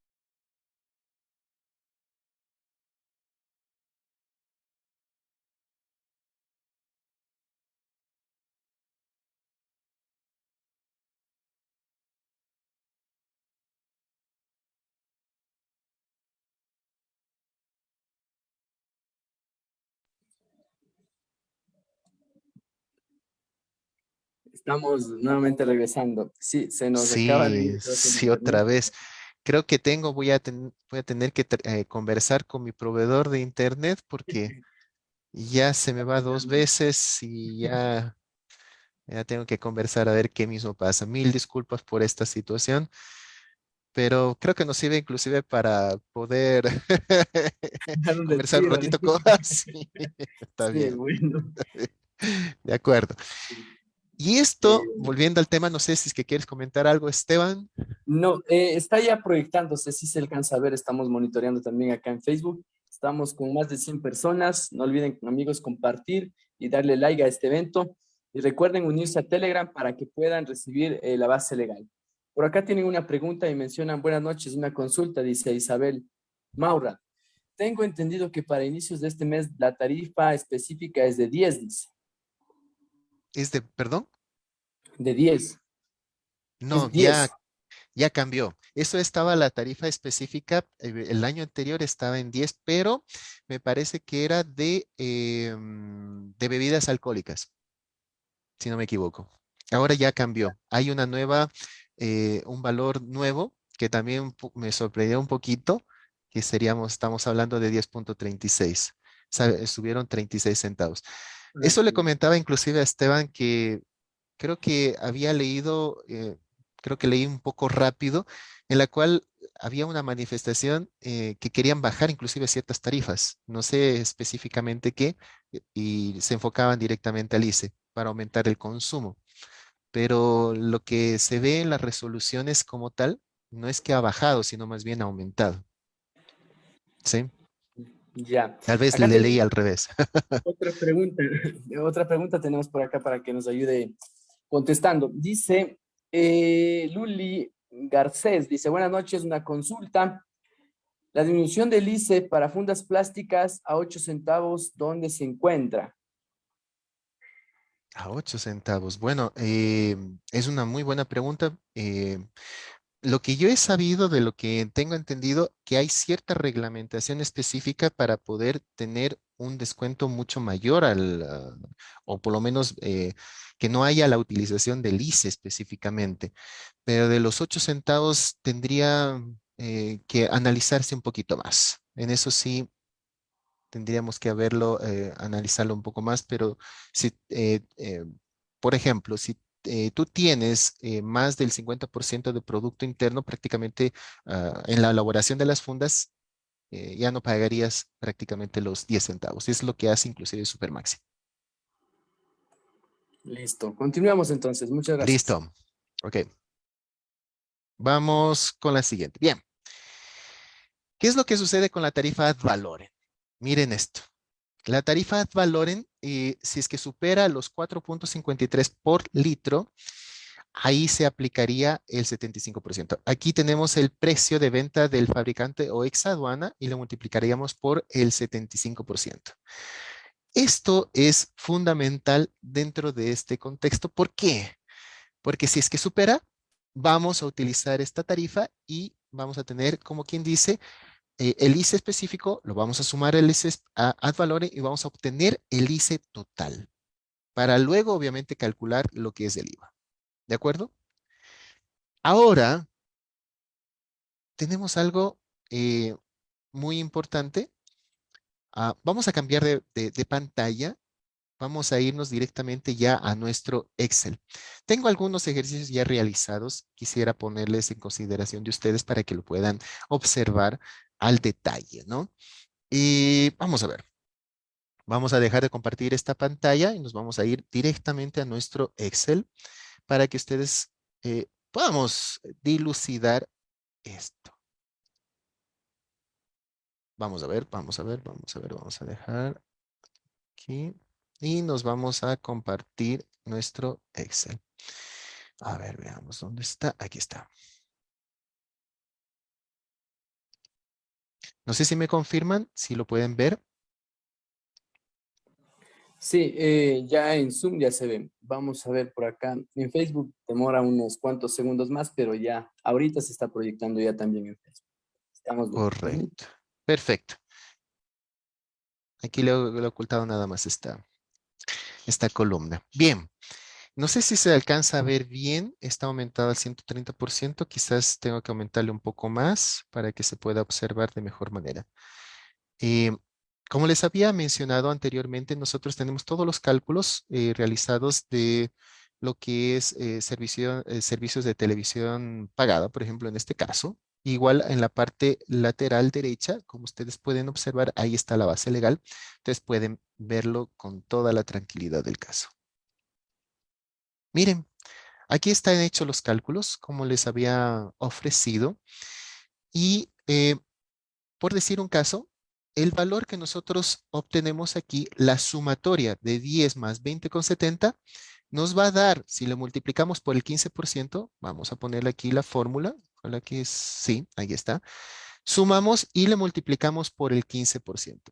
Estamos nuevamente regresando. Sí, se nos sí, acaba Sí, otra vez. Creo que tengo, voy a, voy a tener que eh, conversar con mi proveedor de internet porque ya se me va dos veces y ya, ya tengo que conversar a ver qué mismo pasa. Mil disculpas por esta situación, pero creo que nos sirve inclusive para poder conversar un ratito con... sí, está bien. De acuerdo. Y esto, volviendo al tema, no sé si es que quieres comentar algo, Esteban. No, eh, está ya proyectándose, si se alcanza a ver, estamos monitoreando también acá en Facebook. Estamos con más de 100 personas. No olviden, amigos, compartir y darle like a este evento. Y recuerden unirse a Telegram para que puedan recibir eh, la base legal. Por acá tienen una pregunta y mencionan, buenas noches, una consulta, dice Isabel Maura. Tengo entendido que para inicios de este mes la tarifa específica es de 10, dice. ¿Es de, perdón? De 10. No, ya, ya cambió. Eso estaba la tarifa específica, eh, el año anterior estaba en 10, pero me parece que era de, em, de bebidas alcohólicas, si no me equivoco. Ahora ya cambió. Hay una nueva, eh, un valor nuevo que también me sorprendió un poquito, que seríamos, estamos hablando de 10.36. Subieron 36 centavos. Eso le comentaba inclusive a Esteban que creo que había leído, eh, creo que leí un poco rápido, en la cual había una manifestación eh, que querían bajar inclusive ciertas tarifas, no sé específicamente qué, eh, y se enfocaban directamente al ICE para aumentar el consumo. Pero lo que se ve en las resoluciones como tal, no es que ha bajado, sino más bien ha aumentado. ¿Sí? Ya. Tal vez le leí al revés. Otra pregunta, otra pregunta tenemos por acá para que nos ayude contestando. Dice eh, Luli Garcés, dice, buenas noches, una consulta. La disminución del ICE para fundas plásticas a 8 centavos, ¿dónde se encuentra? A 8 centavos. Bueno, eh, es una muy buena pregunta. Eh, lo que yo he sabido, de lo que tengo entendido, que hay cierta reglamentación específica para poder tener un descuento mucho mayor al, ah, o por lo menos eh, que no haya la utilización del ICE específicamente. Pero de los 8 centavos tendría eh, que analizarse un poquito más. En eso sí tendríamos que haberlo, eh, analizarlo un poco más, pero si, por ejemplo, si eh, tú tienes eh, más del 50% de Producto Interno prácticamente ah, en la elaboración de las fundas, eh, ya no pagarías prácticamente los 10 centavos. Es lo que hace inclusive Supermaxi. Listo. Continuamos entonces. Muchas gracias. Listo. Ok. Vamos con la siguiente. Bien. ¿Qué es lo que sucede con la tarifa ad valorem? Miren esto. La tarifa ad valorem, eh, si es que supera los 4.53 por litro, ahí se aplicaría el 75%. Aquí tenemos el precio de venta del fabricante o ex aduana y lo multiplicaríamos por el 75%. Esto es fundamental dentro de este contexto. ¿Por qué? Porque si es que supera, vamos a utilizar esta tarifa y vamos a tener, como quien dice, eh, el ICE específico lo vamos a sumar al ICE ad valorem y vamos a obtener el ICE total para luego obviamente calcular lo que es el IVA. ¿De acuerdo? Ahora tenemos algo eh, muy importante. Ah, vamos a cambiar de pantalla vamos a irnos directamente ya a nuestro Excel. Tengo algunos ejercicios ya realizados. Quisiera ponerles en consideración de ustedes para que lo puedan observar al detalle, ¿no? Y vamos a ver. Vamos a dejar de compartir esta pantalla y nos vamos a ir directamente a nuestro Excel para que ustedes eh, podamos dilucidar esto. Vamos a ver, vamos a ver, vamos a ver, vamos a dejar aquí y nos vamos a compartir nuestro Excel. A ver, veamos dónde está. Aquí está. No sé si me confirman, si lo pueden ver. Sí, eh, ya en Zoom ya se ve. Vamos a ver por acá. En Facebook demora unos cuantos segundos más, pero ya ahorita se está proyectando ya también en Facebook. Estamos Correcto. Perfecto. Aquí le, he ocultado nada más esta, esta columna. Bien. No sé si se alcanza a ver bien, está aumentado al 130%, quizás tengo que aumentarle un poco más para que se pueda observar de mejor manera. Eh, como les había mencionado anteriormente, nosotros tenemos todos los cálculos eh, realizados de lo que es eh, servicio, servicios de televisión pagada, por ejemplo, en este caso. Igual en la parte lateral derecha, como ustedes pueden observar, ahí está la base legal. Entonces pueden verlo con toda la tranquilidad del caso. Miren, aquí están hechos los cálculos, como les había ofrecido. Y por decir un caso, el valor que nosotros obtenemos aquí, la sumatoria de 10 más 20,70, nos va a dar, si lo multiplicamos por el 15%, vamos a ponerle aquí la fórmula, la que sí, ahí está, sumamos y le multiplicamos por el 15%.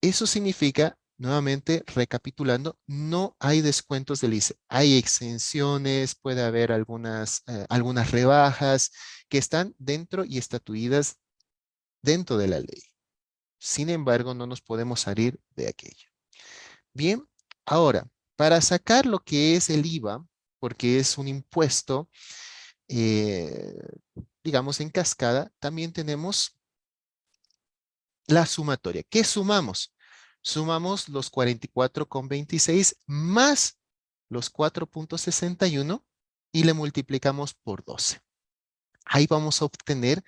Eso significa, nuevamente recapitulando, no hay descuentos del ICE. Hay exenciones, puede haber algunas, eh, algunas rebajas que están dentro y estatuidas dentro de la ley. Sin embargo, no nos podemos salir de aquello. Bien, ahora, para sacar lo que es el IVA, porque es un impuesto, eh, digamos, en cascada, también tenemos la sumatoria. ¿Qué sumamos? Sumamos los 44,26 más los 4.61 y le multiplicamos por 12. Ahí vamos a obtener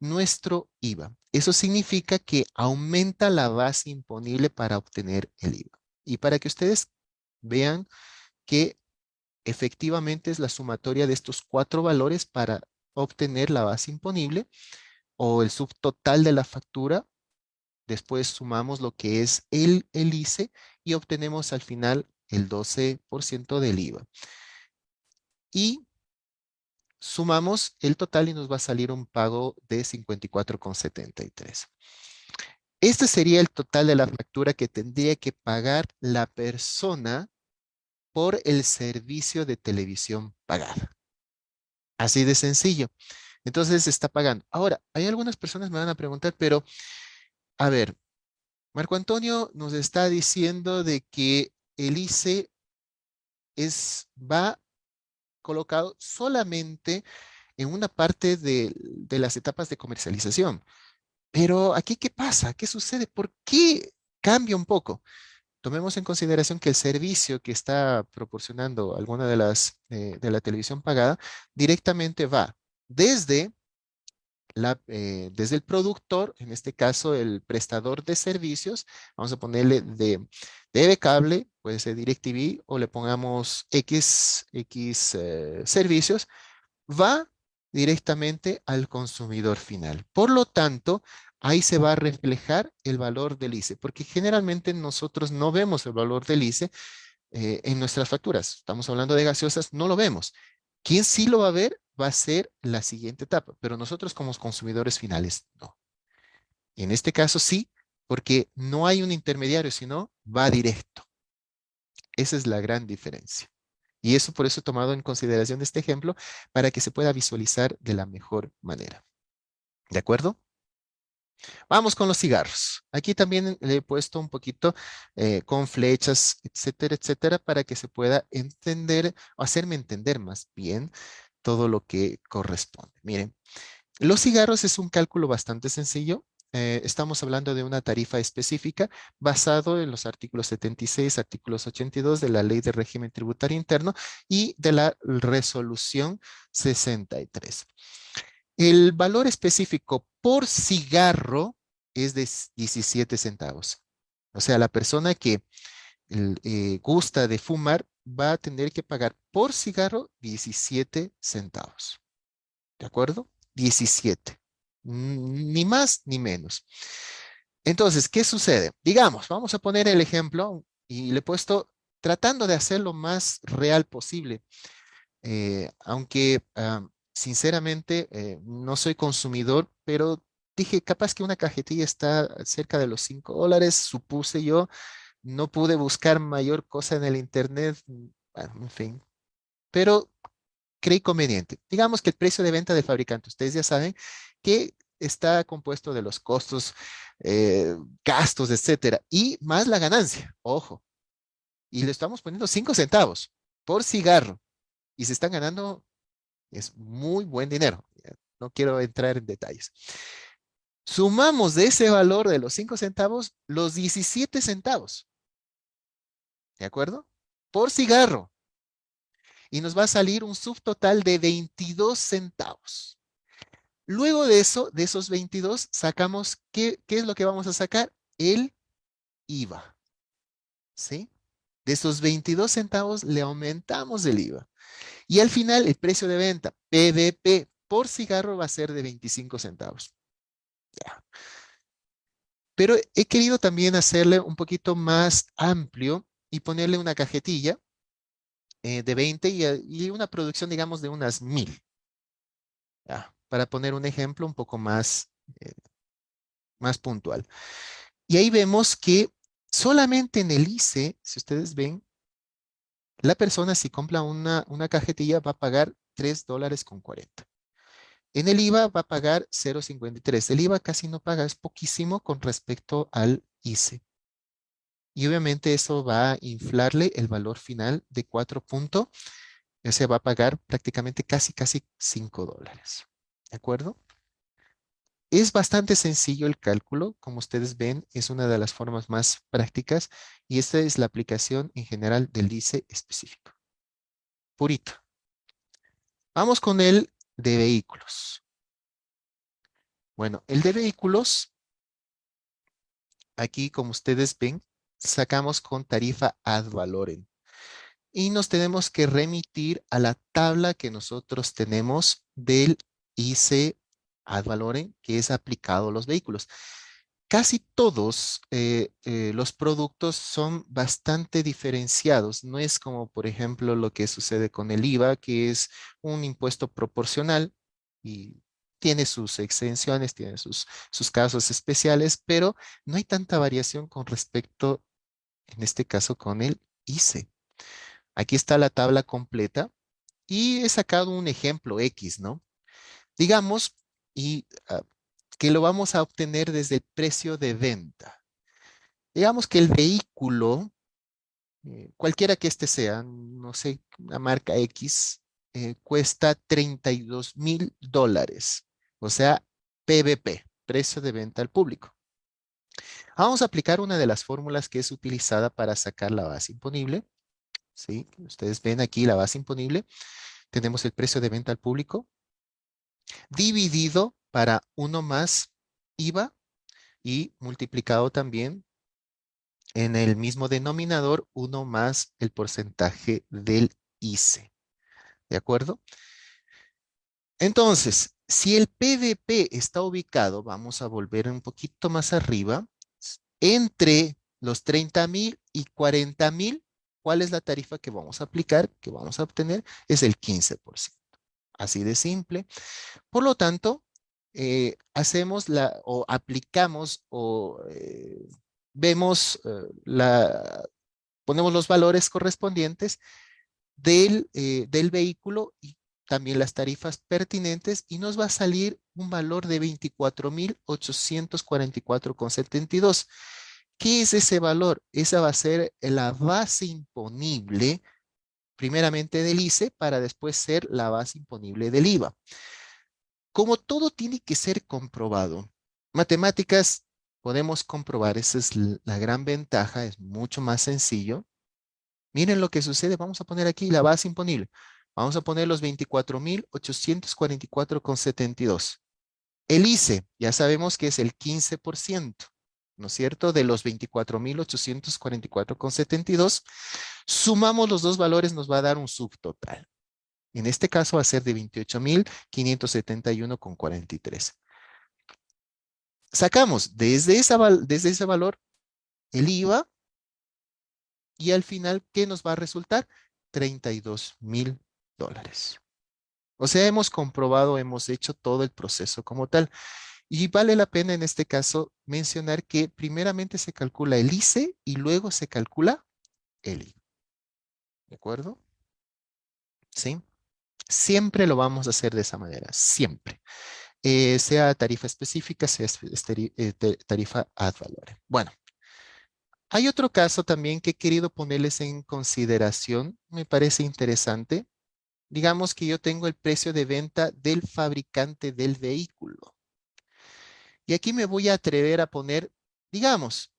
nuestro IVA. Eso significa que aumenta la base imponible para obtener el IVA. Y para que ustedes vean que efectivamente es la sumatoria de estos cuatro valores para obtener la base imponible o el subtotal de la factura. Después sumamos lo que es el, el ICE y obtenemos al final el 12% del IVA. Y Sumamos el total y nos va a salir un pago de 54,73. Este sería el total de la factura que tendría que pagar la persona por el servicio de televisión pagada. Así de sencillo. Entonces está pagando. Ahora, hay algunas personas que me van a preguntar, pero, a ver, Marco Antonio nos está diciendo de que el ICE es, va colocado solamente en una parte de, las etapas de comercialización. Pero aquí, ¿qué pasa? ¿Qué sucede? ¿Por qué cambia un poco? Tomemos en consideración que el servicio que está proporcionando alguna de las eh, de la televisión pagada directamente va desde eh, desde el productor, en este caso el prestador de servicios, vamos a ponerle de TV cable, puede ser DirecTV o le pongamos X, X eh, servicios, va directamente al consumidor final. Por lo tanto, ahí se va a reflejar el valor del ICE, porque generalmente nosotros no vemos el valor del ICE eh, en nuestras facturas. Estamos hablando de gaseosas, no lo vemos. ¿Quién sí lo va a ver? Va a ser la siguiente etapa, pero nosotros como consumidores finales, no. En este caso sí, porque no hay un intermediario, sino va directo. Esa es la gran diferencia. Y eso por eso he tomado en consideración este ejemplo para que se pueda visualizar de la mejor manera. ¿De acuerdo? Vamos con los cigarros. Aquí también le he puesto un poquito eh, con flechas, etcétera, etcétera, para que se pueda entender, o hacerme entender más bien todo lo que corresponde. Miren, los cigarros es un cálculo bastante sencillo. Eh, estamos hablando de una tarifa específica basado en los artículos 76, artículos 82 de la Ley de Régimen Tributario Interno y de la Resolución 63. El valor específico por cigarro es de 17 centavos. O sea, la persona que eh, gusta de fumar va a tener que pagar por cigarro 17 centavos. ¿De acuerdo? 17. Ni más ni menos. Entonces, ¿qué sucede? Digamos, vamos a poner el ejemplo y le he puesto tratando de hacer lo más real posible. Eh, aunque sinceramente, eh, no soy consumidor, pero dije, capaz que una cajetilla está cerca de los 5 dólares, supuse yo, no pude buscar mayor cosa en el internet, bueno, en fin, pero creí conveniente. Digamos que el precio de venta del fabricante, ustedes ya saben que está compuesto de los costos, eh, gastos, etcétera, y más la ganancia, ojo. Y le estamos poniendo 5 centavos por cigarro y se están ganando es muy buen dinero. No quiero entrar en detalles. Sumamos de ese valor de los 5 centavos los 17 centavos. ¿De acuerdo? Por cigarro. Y nos va a salir un subtotal de 22 centavos. Luego de eso, de esos 22, sacamos, ¿qué, qué es lo que vamos a sacar? El IVA. ¿Sí? De esos 22 centavos le aumentamos el IVA. Y al final el precio de venta, PVP, por cigarro va a ser de 25 centavos. Pero he querido también hacerle un poquito más amplio y ponerle una cajetilla eh, de 20 y, una producción, digamos, de unas 1000. Para poner un ejemplo un poco más, eh, más puntual. Y ahí vemos que solamente en el ICE, si ustedes ven, la persona si compra una, una cajetilla va a pagar 3 dólares con 40. En el IVA va a pagar 0.53. El IVA casi no paga, es poquísimo con respecto al ICE. Y obviamente eso va a inflarle el valor final de 4 puntos. Se va a pagar prácticamente casi, casi 5 dólares. ¿De acuerdo? Es bastante sencillo el cálculo. Como ustedes ven, es una de las formas más prácticas. Y esta es la aplicación en general del ICE específico. Purito. Vamos con el de vehículos. Bueno, el de vehículos, aquí como ustedes ven, sacamos con tarifa ad valorem. Y nos tenemos que remitir a la tabla que nosotros tenemos del IC ad valorem que es aplicado a los vehículos. Casi todos eh, eh, los productos son bastante diferenciados. No es como, por ejemplo, lo que sucede con el IVA, que es un impuesto proporcional y tiene sus exenciones, tiene sus, sus casos especiales, pero no hay tanta variación con respecto, en este caso, con el ICE. Aquí está la tabla completa y he sacado un ejemplo X, ¿no? Digamos, y ah, que lo vamos a obtener desde el precio de venta. Digamos que el vehículo, eh, cualquiera que este sea, no sé, una marca X, eh, cuesta 32 mil dólares. O sea, PVP, precio de venta al público. Vamos a aplicar una de las fórmulas que es utilizada para sacar la base imponible. ¿Sí? Ustedes ven aquí la base imponible. Tenemos el precio de venta al público dividido para uno más IVA y multiplicado también en el mismo denominador uno más el porcentaje del ICE. ¿De acuerdo? Entonces, si el PVP está ubicado, vamos a volver un poquito más arriba, entre los 30 mil y 40 mil, ¿cuál es la tarifa que vamos a aplicar, que vamos a obtener? Es el 15%. Así de simple. Por lo tanto, eh, hacemos la, o aplicamos o eh, vemos eh, la, ponemos los valores correspondientes del, del vehículo y también las tarifas pertinentes y nos va a salir un valor de 24,844,72. ¿Qué es ese valor? Esa va a ser la base imponible primeramente del ICE para después ser la base imponible del IVA. Como todo tiene que ser comprobado, matemáticas podemos comprobar, esa es la gran ventaja, es mucho más sencillo. Miren lo que sucede, vamos a poner aquí la base imponible. Vamos a poner los 24,844,72. El ICE, ya sabemos que es el 15%, ¿no es cierto? De los 24,844,72. Sumamos los dos valores, nos va a dar un subtotal. En este caso va a ser de 28,571,43. Sacamos desde, esa, desde ese valor el IVA y al final, ¿qué nos va a resultar? 32 mil dólares. O sea, hemos comprobado, hemos hecho todo el proceso como tal. Y vale la pena en este caso mencionar que primeramente se calcula el ICE y luego se calcula el IVA. ¿De acuerdo? ¿Sí? Siempre lo vamos a hacer de esa manera, siempre. Eh, sea tarifa específica, sea eh, tarifa ad valorem. Bueno, hay otro caso también que he querido ponerles en consideración, me parece interesante. Digamos que yo tengo el precio de venta del fabricante del vehículo. Y aquí me voy a atrever a poner, digamos,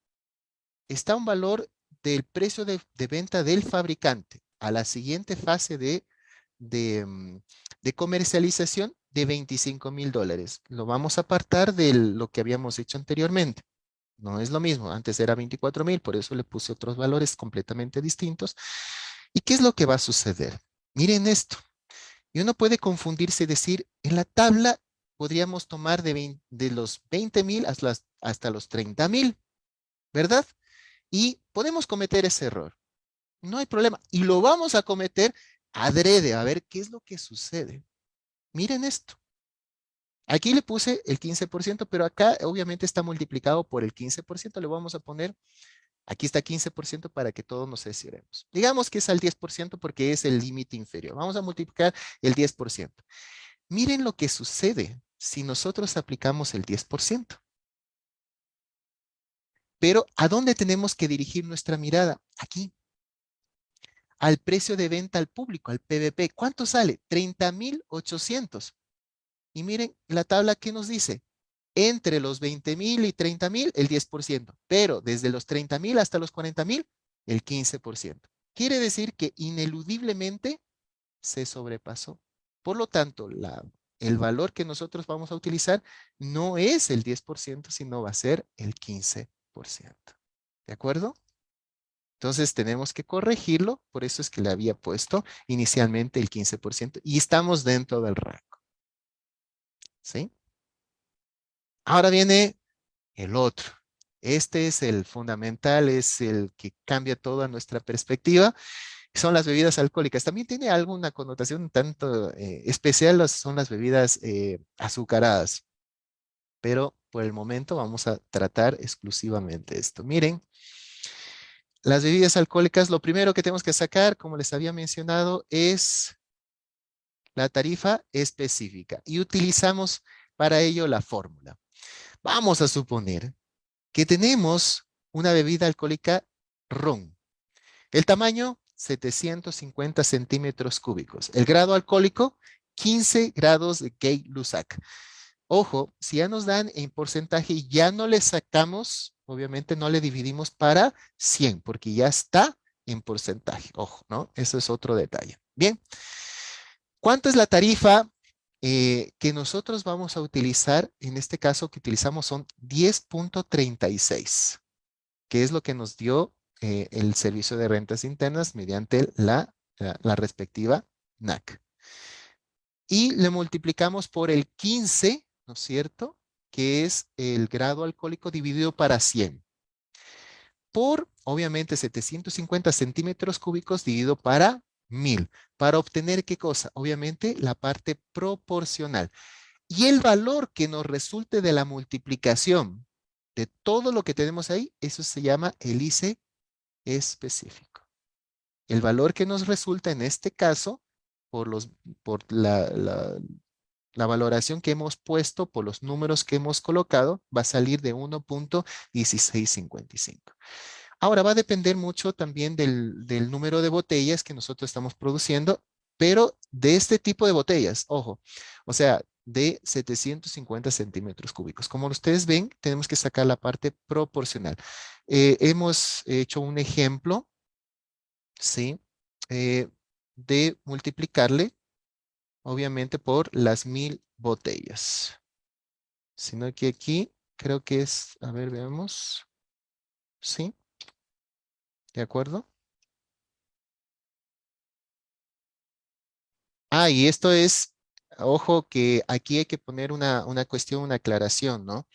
está un valor del precio de, venta del fabricante a la siguiente fase de, de, mm, de comercialización de 25 mil dólares. Lo vamos a apartar de lo que habíamos hecho anteriormente. No es lo mismo, antes era 24 mil, por eso le puse otros valores completamente distintos. ¿Y qué es lo que va a suceder? Miren esto. Y uno puede confundirse y decir, en la tabla podríamos tomar de, los 20 mil hasta, hasta los 30 mil, ¿verdad? Y podemos cometer ese error. No hay problema. Y lo vamos a cometer adrede, a ver qué es lo que sucede. Miren esto. Aquí le puse el 15%, pero acá obviamente está multiplicado por el 15%. Le vamos a poner, aquí está 15% para que todos nos aseguremos. Digamos que es al 10% porque es el límite inferior. Vamos a multiplicar el 10%. Miren lo que sucede si nosotros aplicamos el 10%. Pero, ¿a dónde tenemos que dirigir nuestra mirada? Aquí. Al precio de venta al público, al PVP. ¿Cuánto sale? 30,800. Y miren la tabla que nos dice. Entre los 20,000 y 30,000, el 10%. Pero desde los 30,000 hasta los 40,000, el 15%. Quiere decir que ineludiblemente se sobrepasó. Por lo tanto, el valor que nosotros vamos a utilizar no es el 10%, sino va a ser el 15%. ¿De acuerdo? Entonces tenemos que corregirlo, por eso es que le había puesto inicialmente el 15% y estamos dentro del rango. ¿Sí? Ahora viene el otro. Este es el fundamental, es el que cambia toda nuestra perspectiva. Son las bebidas alcohólicas. También tiene alguna connotación tanto eh, especial, son las bebidas eh, azucaradas. Pero por el momento vamos a tratar exclusivamente esto. Miren, las bebidas alcohólicas, lo primero que tenemos que sacar, como les había mencionado, es la tarifa específica. Y utilizamos para ello la fórmula. Vamos a suponer que tenemos una bebida alcohólica ron. El tamaño, 750 centímetros cúbicos. El grado alcohólico, 15 grados de Gay-Lussac. Ojo, si ya nos dan en porcentaje ya no le sacamos, obviamente no le dividimos para 100, porque ya está en porcentaje. Ojo, ¿no? Eso es otro detalle. Bien. ¿Cuánto es la tarifa eh, que nosotros vamos a utilizar? En este caso que utilizamos son 10.36, que es lo que nos dio eh, el servicio de rentas internas mediante la, la respectiva NAC. Y le multiplicamos por el 15 ¿no es cierto? Que es el grado alcohólico dividido para 100. Por, obviamente, 750 centímetros cúbicos dividido para 1000. Para obtener, ¿qué cosa? Obviamente, la parte proporcional. Y el valor que nos resulte de la multiplicación de todo lo que tenemos ahí, eso se llama el ICE específico. El valor que nos resulta en este caso, por, los, por la, la valoración que hemos puesto por los números que hemos colocado va a salir de 1.1655. Ahora va a depender mucho también del, número de botellas que nosotros estamos produciendo, pero de este tipo de botellas, ojo, o sea, de 750 centímetros cúbicos. Como ustedes ven, tenemos que sacar la parte proporcional. Eh, hemos hecho un ejemplo, ¿sí? Eh, de multiplicarle obviamente por las mil botellas. Sino que aquí creo que es, a ver, veamos. ¿Sí? ¿De acuerdo? Ah, y esto es, ojo que aquí hay que poner una, una cuestión, una aclaración, ¿no?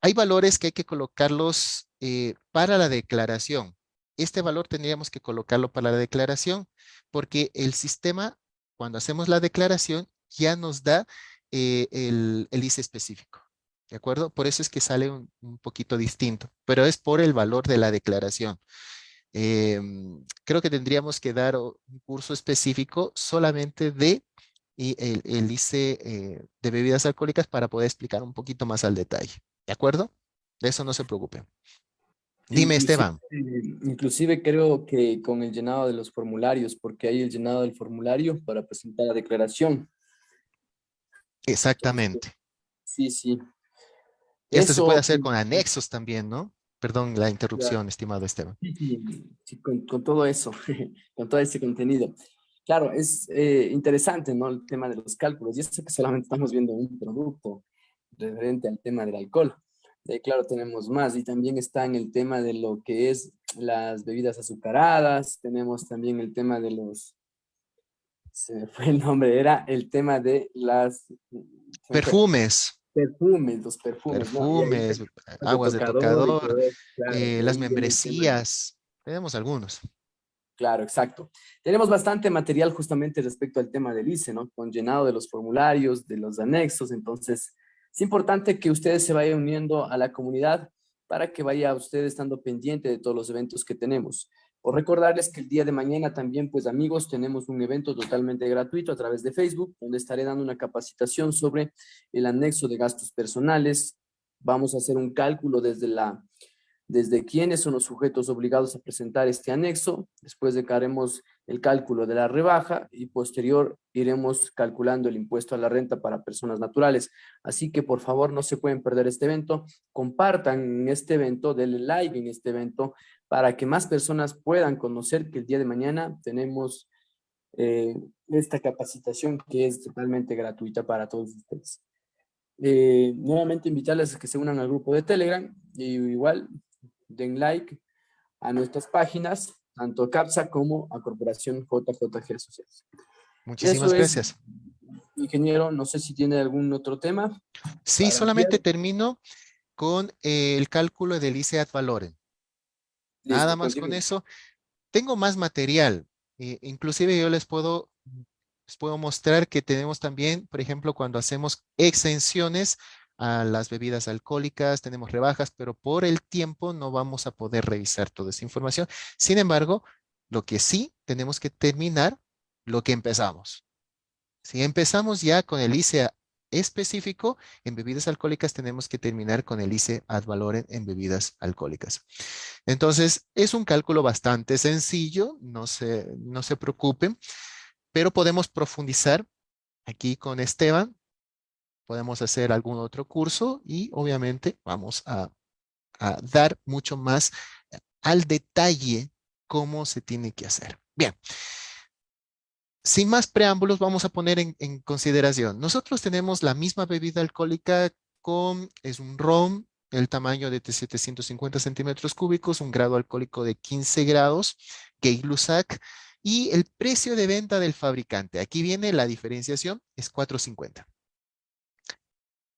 hay valores que hay que colocarlos eh, para la declaración este valor tendríamos que colocarlo para la declaración, porque el sistema, cuando hacemos la declaración, ya nos da eh, el, el, ICE específico. ¿De acuerdo? Por eso es que sale un, poquito distinto, pero es por el valor de la declaración. Em, creo que tendríamos que dar un curso específico solamente de el, el ICE eh, de bebidas alcohólicas para poder explicar un poquito más al detalle. ¿De acuerdo? De eso no se preocupen. Dime, Esteban. Inclusive creo que con el llenado de los formularios, porque hay el llenado del formulario para presentar la declaración. Exactamente. Sí, sí. Esto se puede hacer con anexos también, ¿no? Perdón la interrupción, estimado Esteban. Sí, con, todo eso, con todo ese contenido. Claro, es eh, interesante, ¿no? El tema de los cálculos. Y eso que solamente estamos viendo un producto referente al tema del alcohol. Eh, claro, tenemos más. Y también está en el tema de lo que es las bebidas azucaradas. Tenemos también el tema de los... Se me fue el nombre. Era el tema de las... Perfumes. Perfumes, los perfumes. Perfumes, aguas de tocador, eh, las membresías. Tenemos algunos. Claro, exacto. Tenemos bastante material justamente respecto al tema del ICE, ¿no? Con llenado de los formularios, de los anexos. Entonces, es importante que ustedes se vayan uniendo a la comunidad para que vaya usted estando pendiente de todos los eventos que tenemos. O recordarles que el día de mañana también, pues amigos, tenemos un evento totalmente gratuito a través de Facebook, donde estaré dando una capacitación sobre el anexo de gastos personales. Vamos a hacer un cálculo desde la desde quiénes son los sujetos obligados a presentar este anexo, después de que haremos el cálculo de la rebaja y posterior iremos calculando el impuesto a la renta para personas naturales. Así que por favor no se pueden perder este evento, compartan este evento, denle like en este evento para que más personas puedan conocer que el día de mañana tenemos eh, esta capacitación que es totalmente gratuita para todos ustedes. Eh, nuevamente invitarles a que se unan al grupo de Telegram y igual den like a nuestras páginas, tanto a CAPSA como a Corporación JJG Asociados. Muchísimas gracias. ingeniero, no sé si tiene algún otro tema. Sí, solamente termino con eh, el cálculo del ICE ad valorem. Nada más con eso. Tengo más material. Eh, inclusive yo les puedo, les puedo mostrar que tenemos también, por ejemplo, cuando hacemos exenciones a las bebidas alcohólicas, tenemos rebajas, pero por el tiempo no vamos a poder revisar toda esa información. Sin embargo, lo que sí tenemos que terminar, lo que empezamos. Si empezamos ya con el ICE específico, en bebidas alcohólicas tenemos que terminar con el ICE ad valorem en bebidas alcohólicas. Entonces, es un cálculo bastante sencillo, no se, no se preocupen, pero podemos profundizar aquí con Esteban podemos hacer algún otro curso y obviamente vamos a, dar mucho más eh, al detalle cómo se tiene que hacer. Bien. Sin más preámbulos, vamos a poner en, consideración. Nosotros tenemos la misma bebida alcohólica con, es un ron, el tamaño de 750 centímetros cúbicos, un grado alcohólico de 15 grados, Gay-Lussac, y el precio de venta del fabricante. Aquí viene la diferenciación, es 4.50.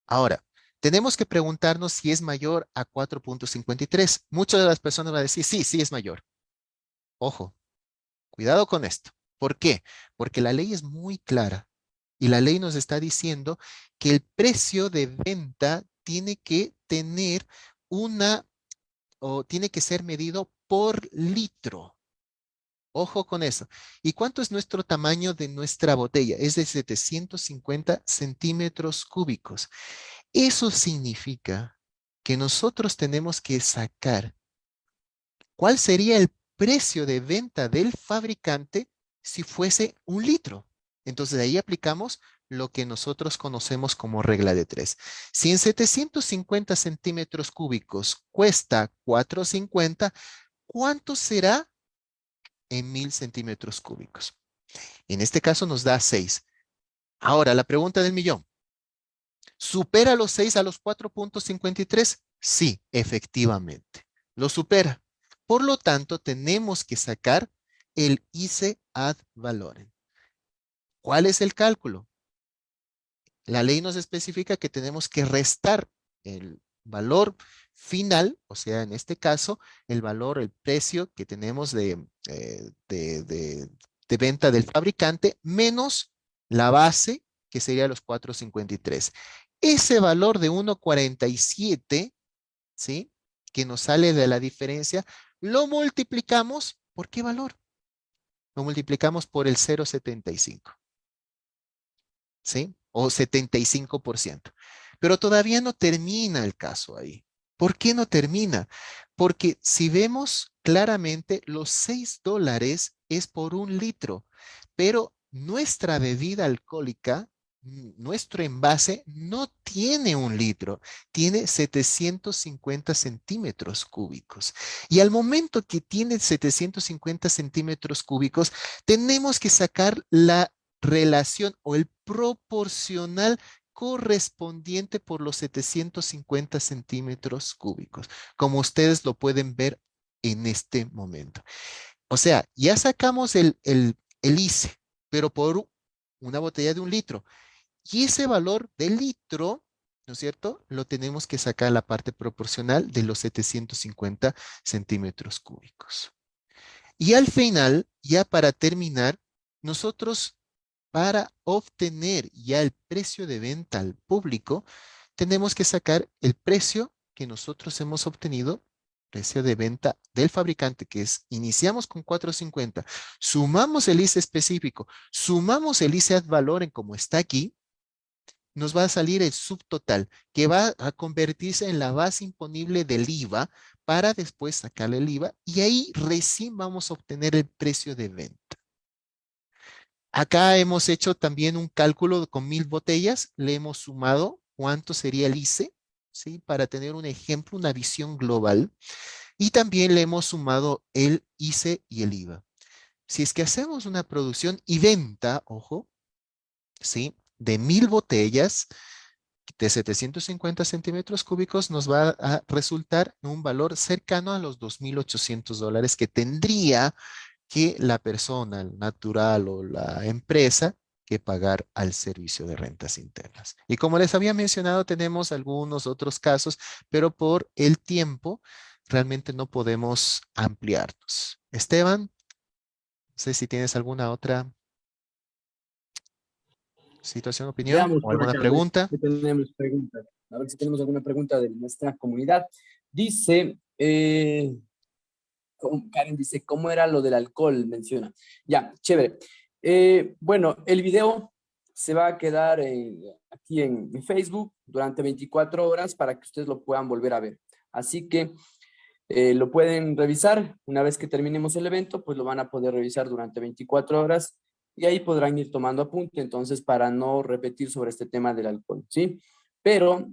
Ahora, tenemos que preguntarnos si es mayor a 4.53. Muchas de las personas van a decir, sí, sí es mayor. Ojo, cuidado con esto. ¿Por qué? Porque la ley es muy clara y la ley nos está diciendo que el precio de venta tiene que tener una, o tiene que ser medido por litro. Ojo con eso. ¿Y cuánto es nuestro tamaño de nuestra botella? Es de 750 centímetros cúbicos. Eso significa que nosotros tenemos que sacar cuál sería el precio de venta del fabricante si fuese un litro. Entonces, de ahí aplicamos lo que nosotros conocemos como regla de tres. Si en 750 centímetros cúbicos cuesta 4.50, ¿cuánto será en mil centímetros cúbicos. En este caso nos da 6. Ahora, la pregunta del millón. ¿Supera los 6 a los 4.53? Sí, efectivamente. Lo supera. Por lo tanto, tenemos que sacar el ICE ad valorem. ¿Cuál es el cálculo? La ley nos especifica que tenemos que restar el valor final, o sea, en este caso, el valor, el precio que tenemos de, eh, venta del fabricante, menos la base, que sería los 4.53. Ese valor de 1.47, ¿sí? Que nos sale de la diferencia, lo multiplicamos, ¿por qué valor? Lo multiplicamos por el 0.75. ¿Sí? O 75%. Pero todavía no termina el caso ahí. ¿Por qué no termina? Porque si vemos claramente, los 6 dólares es por un litro, pero nuestra bebida alcohólica nuestro envase no tiene un litro, tiene 750 centímetros cúbicos. Y al momento que tiene 750 centímetros cúbicos, tenemos que sacar la relación o el proporcional correspondiente por los 750 centímetros cúbicos, como ustedes lo pueden ver en este momento. O sea, ya sacamos el, el, el ICE, pero por una botella de un litro. Y ese valor del litro, ¿no es cierto? Lo tenemos que sacar la parte proporcional de los 750 centímetros cúbicos. Y al final, ya para terminar, nosotros para obtener ya el precio de venta al público, tenemos que sacar el precio que nosotros hemos obtenido precio de venta del fabricante, que es, iniciamos con 4.50, sumamos el ICE específico, sumamos el ICE ad valor como está aquí, nos va a salir el subtotal, que va a convertirse en la base imponible del IVA para después sacarle el IVA y ahí recién vamos a obtener el precio de venta. Acá hemos hecho también un cálculo con mil botellas, le hemos sumado cuánto sería el ICE ¿sí? Para tener un ejemplo, una visión global. Y también le hemos sumado el ICE y el IVA. Si es que hacemos una producción y venta, ojo, ¿sí? De mil botellas de 750 centímetros cúbicos nos va a resultar un valor cercano a los 2.800 dólares que tendría que la persona natural o la empresa que pagar al servicio de rentas internas. Y como les había mencionado, tenemos algunos otros casos, pero por el tiempo realmente no podemos ampliarnos. Esteban, no sé si tienes alguna otra situación, opinión o alguna pregunta. tenemos preguntas. A ver si tenemos alguna pregunta de nuestra comunidad. Dice, eh, Karen dice, ¿cómo era lo del alcohol? Menciona. Ya, chévere. Eh, bueno, el video se va a quedar aquí en, Facebook durante 24 horas para que ustedes lo puedan volver a ver. Así que eh, lo pueden revisar. Una vez que terminemos el evento, pues lo van a poder revisar durante 24 horas y ahí podrán ir tomando apunte, entonces, para no repetir sobre este tema del alcohol, ¿sí? Pero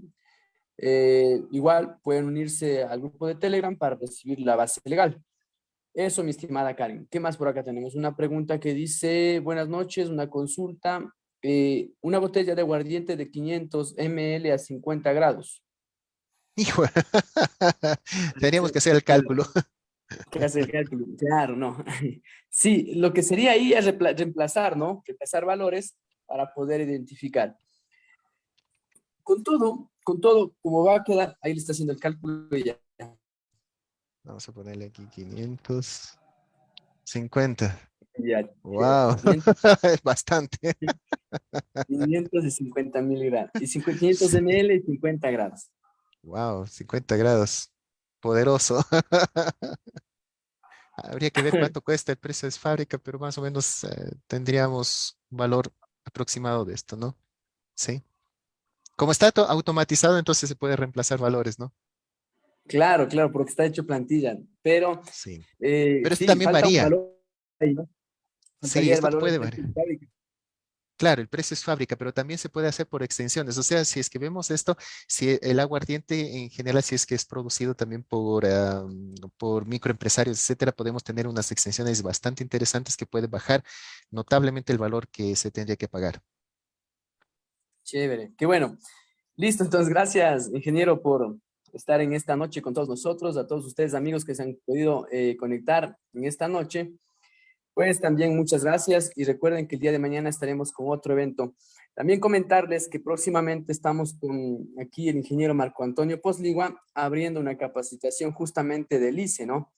eh, igual pueden unirse al grupo de Telegram para recibir la base legal. Eso, mi estimada Karen. ¿Qué más por acá tenemos? Una pregunta que dice, buenas noches, una consulta. Eh, una botella de aguardiente de 500 ml a 50 grados. Hijo, teníamos que hacer el cálculo. Que hacer el cálculo, claro, no. Sí, lo que sería ahí es reemplazar, ¿no? Reemplazar valores para poder identificar. Con todo, con todo, como va a quedar, ahí le está haciendo el cálculo y ya Vamos a ponerle aquí 550. Ya, wow, es bastante. 550 miligramos. Y 500 ml y 50 grados. Wow, 50 grados. Poderoso. Habría que ver cuánto cuesta el precio de fábrica, pero más o menos eh, tendríamos un valor aproximado de esto, ¿no? Sí. Como está automatizado, entonces se puede reemplazar valores, ¿no? Claro, claro, porque está hecho plantilla, pero... Sí, eh, pero esto también varía. Sí, esto puede variar. Claro, el precio es fábrica, pero también se puede hacer por extensiones. O sea, si es que vemos esto, si el aguardiente en general, si es que es producido también por, por microempresarios, etcétera, podemos tener unas extensiones bastante interesantes que pueden bajar notablemente el valor que se tendría que pagar. Chévere, qué bueno. Listo, entonces gracias, ingeniero, por, estar en esta noche con todos nosotros, a todos ustedes amigos que se han podido eh, conectar en esta noche. Pues también muchas gracias y recuerden que el día de mañana estaremos con otro evento. También comentarles que próximamente estamos con aquí el ingeniero Marco Antonio Posligua abriendo una capacitación justamente del ICE, ¿no?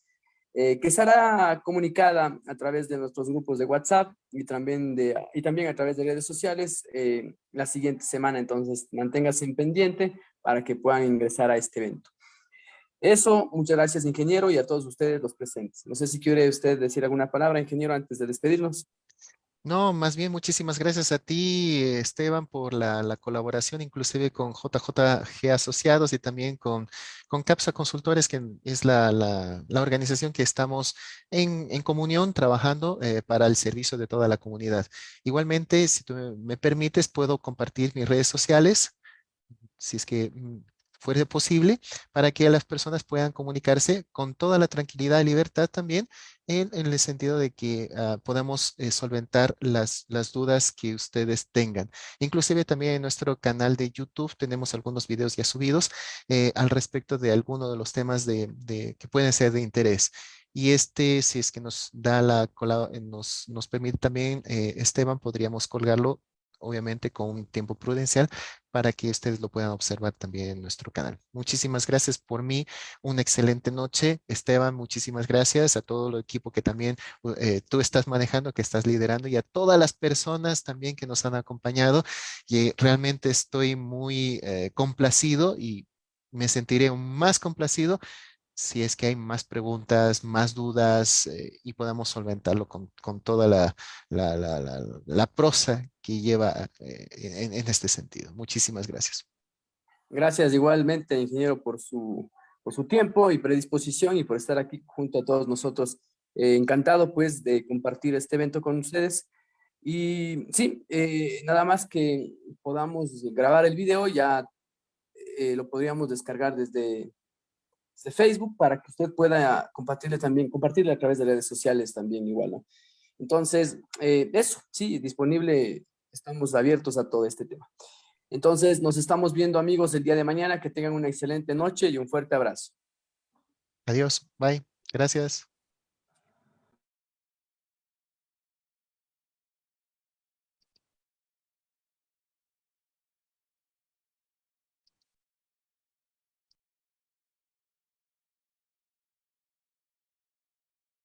Eh, que será comunicada a través de nuestros grupos de WhatsApp y también, de, y también a través de redes sociales eh, la siguiente semana. Entonces, manténgase en pendiente para que puedan ingresar a este evento. Eso, muchas gracias, ingeniero, y a todos ustedes los presentes. No sé si quiere usted decir alguna palabra, ingeniero, antes de despedirnos. No, más bien muchísimas gracias a ti, Esteban, por la, la colaboración, inclusive con JJG Asociados y también con, con CAPSA Consultores, que es la, organización que estamos en, comunión trabajando eh, para el servicio de toda la comunidad. Igualmente, si tú me permites, puedo compartir mis redes sociales, si es que fuese posible, para que las personas puedan comunicarse con toda la tranquilidad y libertad también, en, el sentido de que uh, podamos eh, solventar las, las dudas que ustedes tengan. Inclusive también en nuestro canal de YouTube tenemos algunos videos ya subidos eh, al respecto de algunos de los temas de, de, que pueden ser de interés. Y este, si es que nos da la, nos, nos permite también, eh, Esteban, podríamos colgarlo obviamente con un tiempo prudencial para que ustedes lo puedan observar también en nuestro canal. Muchísimas gracias por mí. Una excelente noche. Esteban, muchísimas gracias a todo el equipo que también eh, tú estás manejando, que estás liderando y a todas las personas también que nos han acompañado. Y realmente estoy muy eh, complacido y me sentiré más complacido si es que hay más preguntas, más dudas eh, y podamos solventarlo con, con toda la, la, la, la, prosa que lleva eh, en, en, este sentido. Muchísimas gracias. Gracias igualmente, ingeniero, por su, por su tiempo y predisposición y por estar aquí junto a todos nosotros. Eh, encantado pues de compartir este evento con ustedes. Y sí, nada más que podamos grabar el video, ya lo podríamos descargar desde, de Facebook para que usted pueda compartirle también, compartirle a través de redes sociales también igual. Entonces, eh, eso, sí, disponible, estamos abiertos a todo este tema. Entonces, nos estamos viendo amigos el día de mañana, que tengan una excelente noche y un fuerte abrazo. Adiós, bye, gracias.